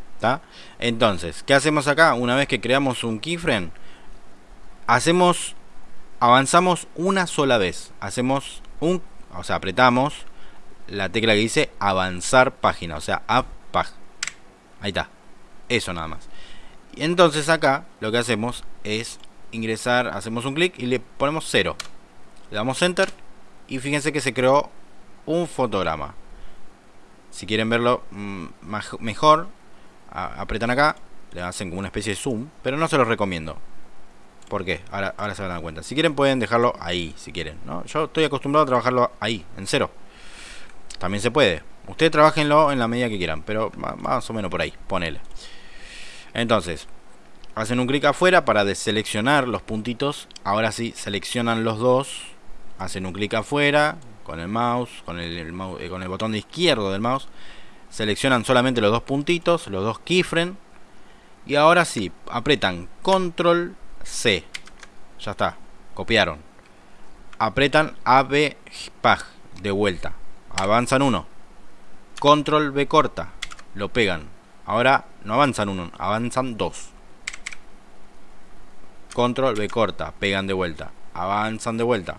Entonces, ¿qué hacemos acá? Una vez que creamos un keyframe, hacemos avanzamos una sola vez. Hacemos un, o sea, apretamos la tecla que dice avanzar página, o sea, up Ahí está. Eso nada más. Y entonces acá lo que hacemos es ingresar, hacemos un clic y le ponemos 0. Le damos enter y fíjense que se creó un fotograma. Si quieren verlo mm, mejor, apretan acá, le hacen como una especie de zoom, pero no se los recomiendo. ¿Por qué? Ahora, se van a dar cuenta. Si quieren pueden dejarlo ahí, si quieren. ¿no? Yo estoy acostumbrado a trabajarlo ahí, en cero. También se puede. Ustedes trabajenlo en la medida que quieran, pero más o menos por ahí, ponele. Entonces, hacen un clic afuera para deseleccionar los puntitos. Ahora sí, seleccionan los dos. Hacen un clic afuera con el mouse, con el, eh, con el botón de izquierdo del mouse. Seleccionan solamente los dos puntitos, los dos keyframes. Y ahora sí, apretan control C. Ya está. Copiaron. Apretan AB PAG de vuelta. Avanzan uno. Control B corta. Lo pegan. Ahora no avanzan uno, avanzan dos. Control B corta. Pegan de vuelta. Avanzan de vuelta.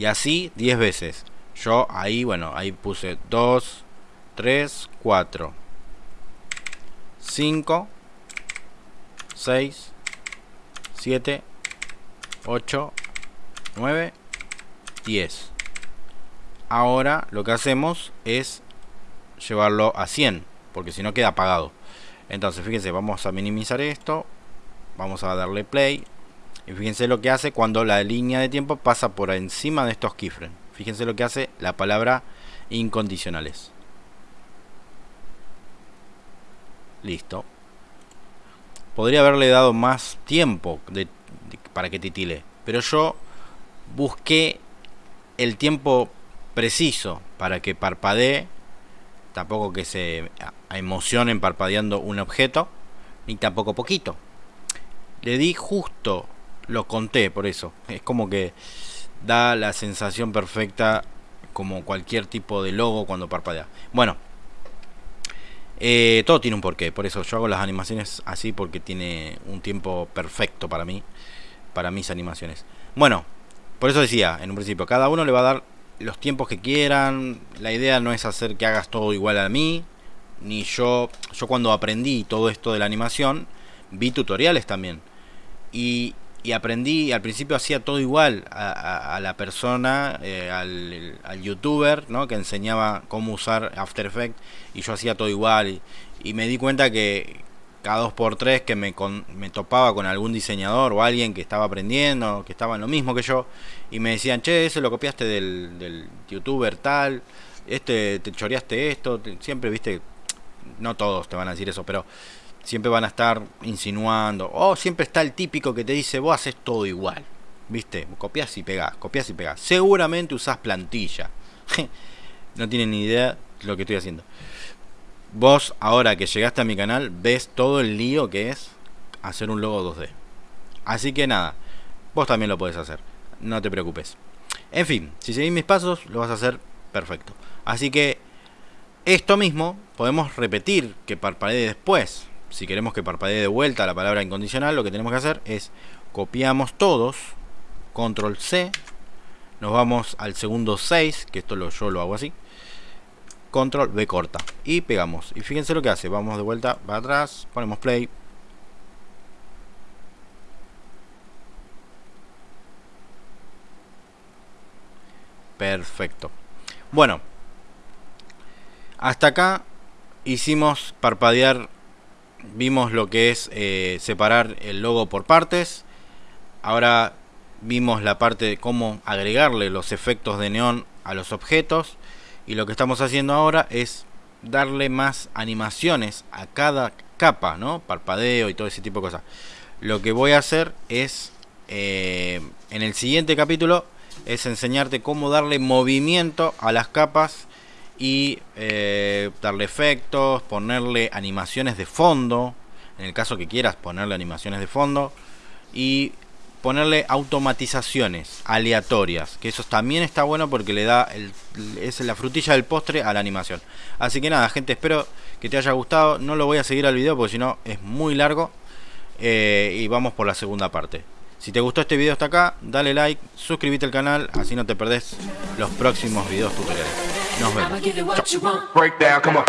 Y así 10 veces. Yo ahí, bueno, ahí puse 2, 3, 4, 5, 6, 7, 8, 9, 10. Ahora lo que hacemos es llevarlo a 100, porque si no queda apagado. Entonces, fíjense, vamos a minimizar esto, vamos a darle play. Y fíjense lo que hace cuando la línea de tiempo pasa por encima de estos keyframes. Fíjense lo que hace la palabra incondicionales. Listo podría haberle dado más tiempo para que titile. Pero yo busqué el tiempo preciso para que parpadee, tampoco que se emocionen parpadeando un objeto, ni tampoco poquito. Le di justo, lo conté por eso, es como que da la sensación perfecta como cualquier tipo de logo cuando parpadea. Bueno, eh, todo tiene un porqué, por eso yo hago las animaciones así porque tiene un tiempo perfecto para mí, para mis animaciones. Bueno, por eso decía en un principio, cada uno le va a dar los tiempos que quieran. La idea no es hacer que hagas todo igual a mí, ni yo. Yo cuando aprendí todo esto de la animación, vi tutoriales también. Y, y aprendí, al principio hacía todo igual a, la persona, eh, al, youtuber, ¿no? que enseñaba cómo usar After Effects, y yo hacía todo igual. Y, y me di cuenta que, cada dos por tres que me, me topaba con algún diseñador o alguien que estaba aprendiendo, que estaba en lo mismo que yo, y me decían, che, ese lo copiaste del, del youtuber tal, este te choreaste esto, siempre viste, no todos te van a decir eso, pero siempre van a estar insinuando, o siempre está el típico que te dice, vos haces todo igual, viste, copias y pegás, copias y pegás, seguramente usás plantilla, no tienen ni idea lo que estoy haciendo vos ahora que llegaste a mi canal ves todo el lío que es hacer un logo 2D. Así que nada, vos también lo podés hacer, no te preocupes. En fin, si seguís mis pasos lo vas a hacer perfecto. Así que esto mismo podemos repetir que parpadee después. Si queremos que parpadee de vuelta la palabra incondicional, lo que tenemos que hacer es copiamos todos, control C, nos vamos al segundo 6, que esto lo, yo lo hago así control B corta y pegamos. Y fíjense lo que hace vamos de vuelta para atrás ponemos play. Perfecto. Bueno hasta acá hicimos parpadear vimos lo que es eh, separar el logo por partes ahora vimos la parte de cómo agregarle los efectos de neón a los objetos y lo que estamos haciendo ahora es darle más animaciones a cada capa, ¿no? Parpadeo y todo ese tipo de cosas. Lo que voy a hacer es, eh, en el siguiente capítulo, es enseñarte cómo darle movimiento a las capas y eh, darle efectos, ponerle animaciones de fondo, en el caso que quieras ponerle animaciones de fondo, y ponerle automatizaciones aleatorias, que eso también está bueno porque le da es la frutilla del postre a la animación. Así que nada, gente, espero que te haya gustado. No lo voy a seguir al video porque si no es muy largo. Eh, y vamos por la segunda parte. Si te gustó este video hasta acá, dale like, suscríbete al canal, así no te perdés los próximos videos tutoriales. Now, Breakdown, come on.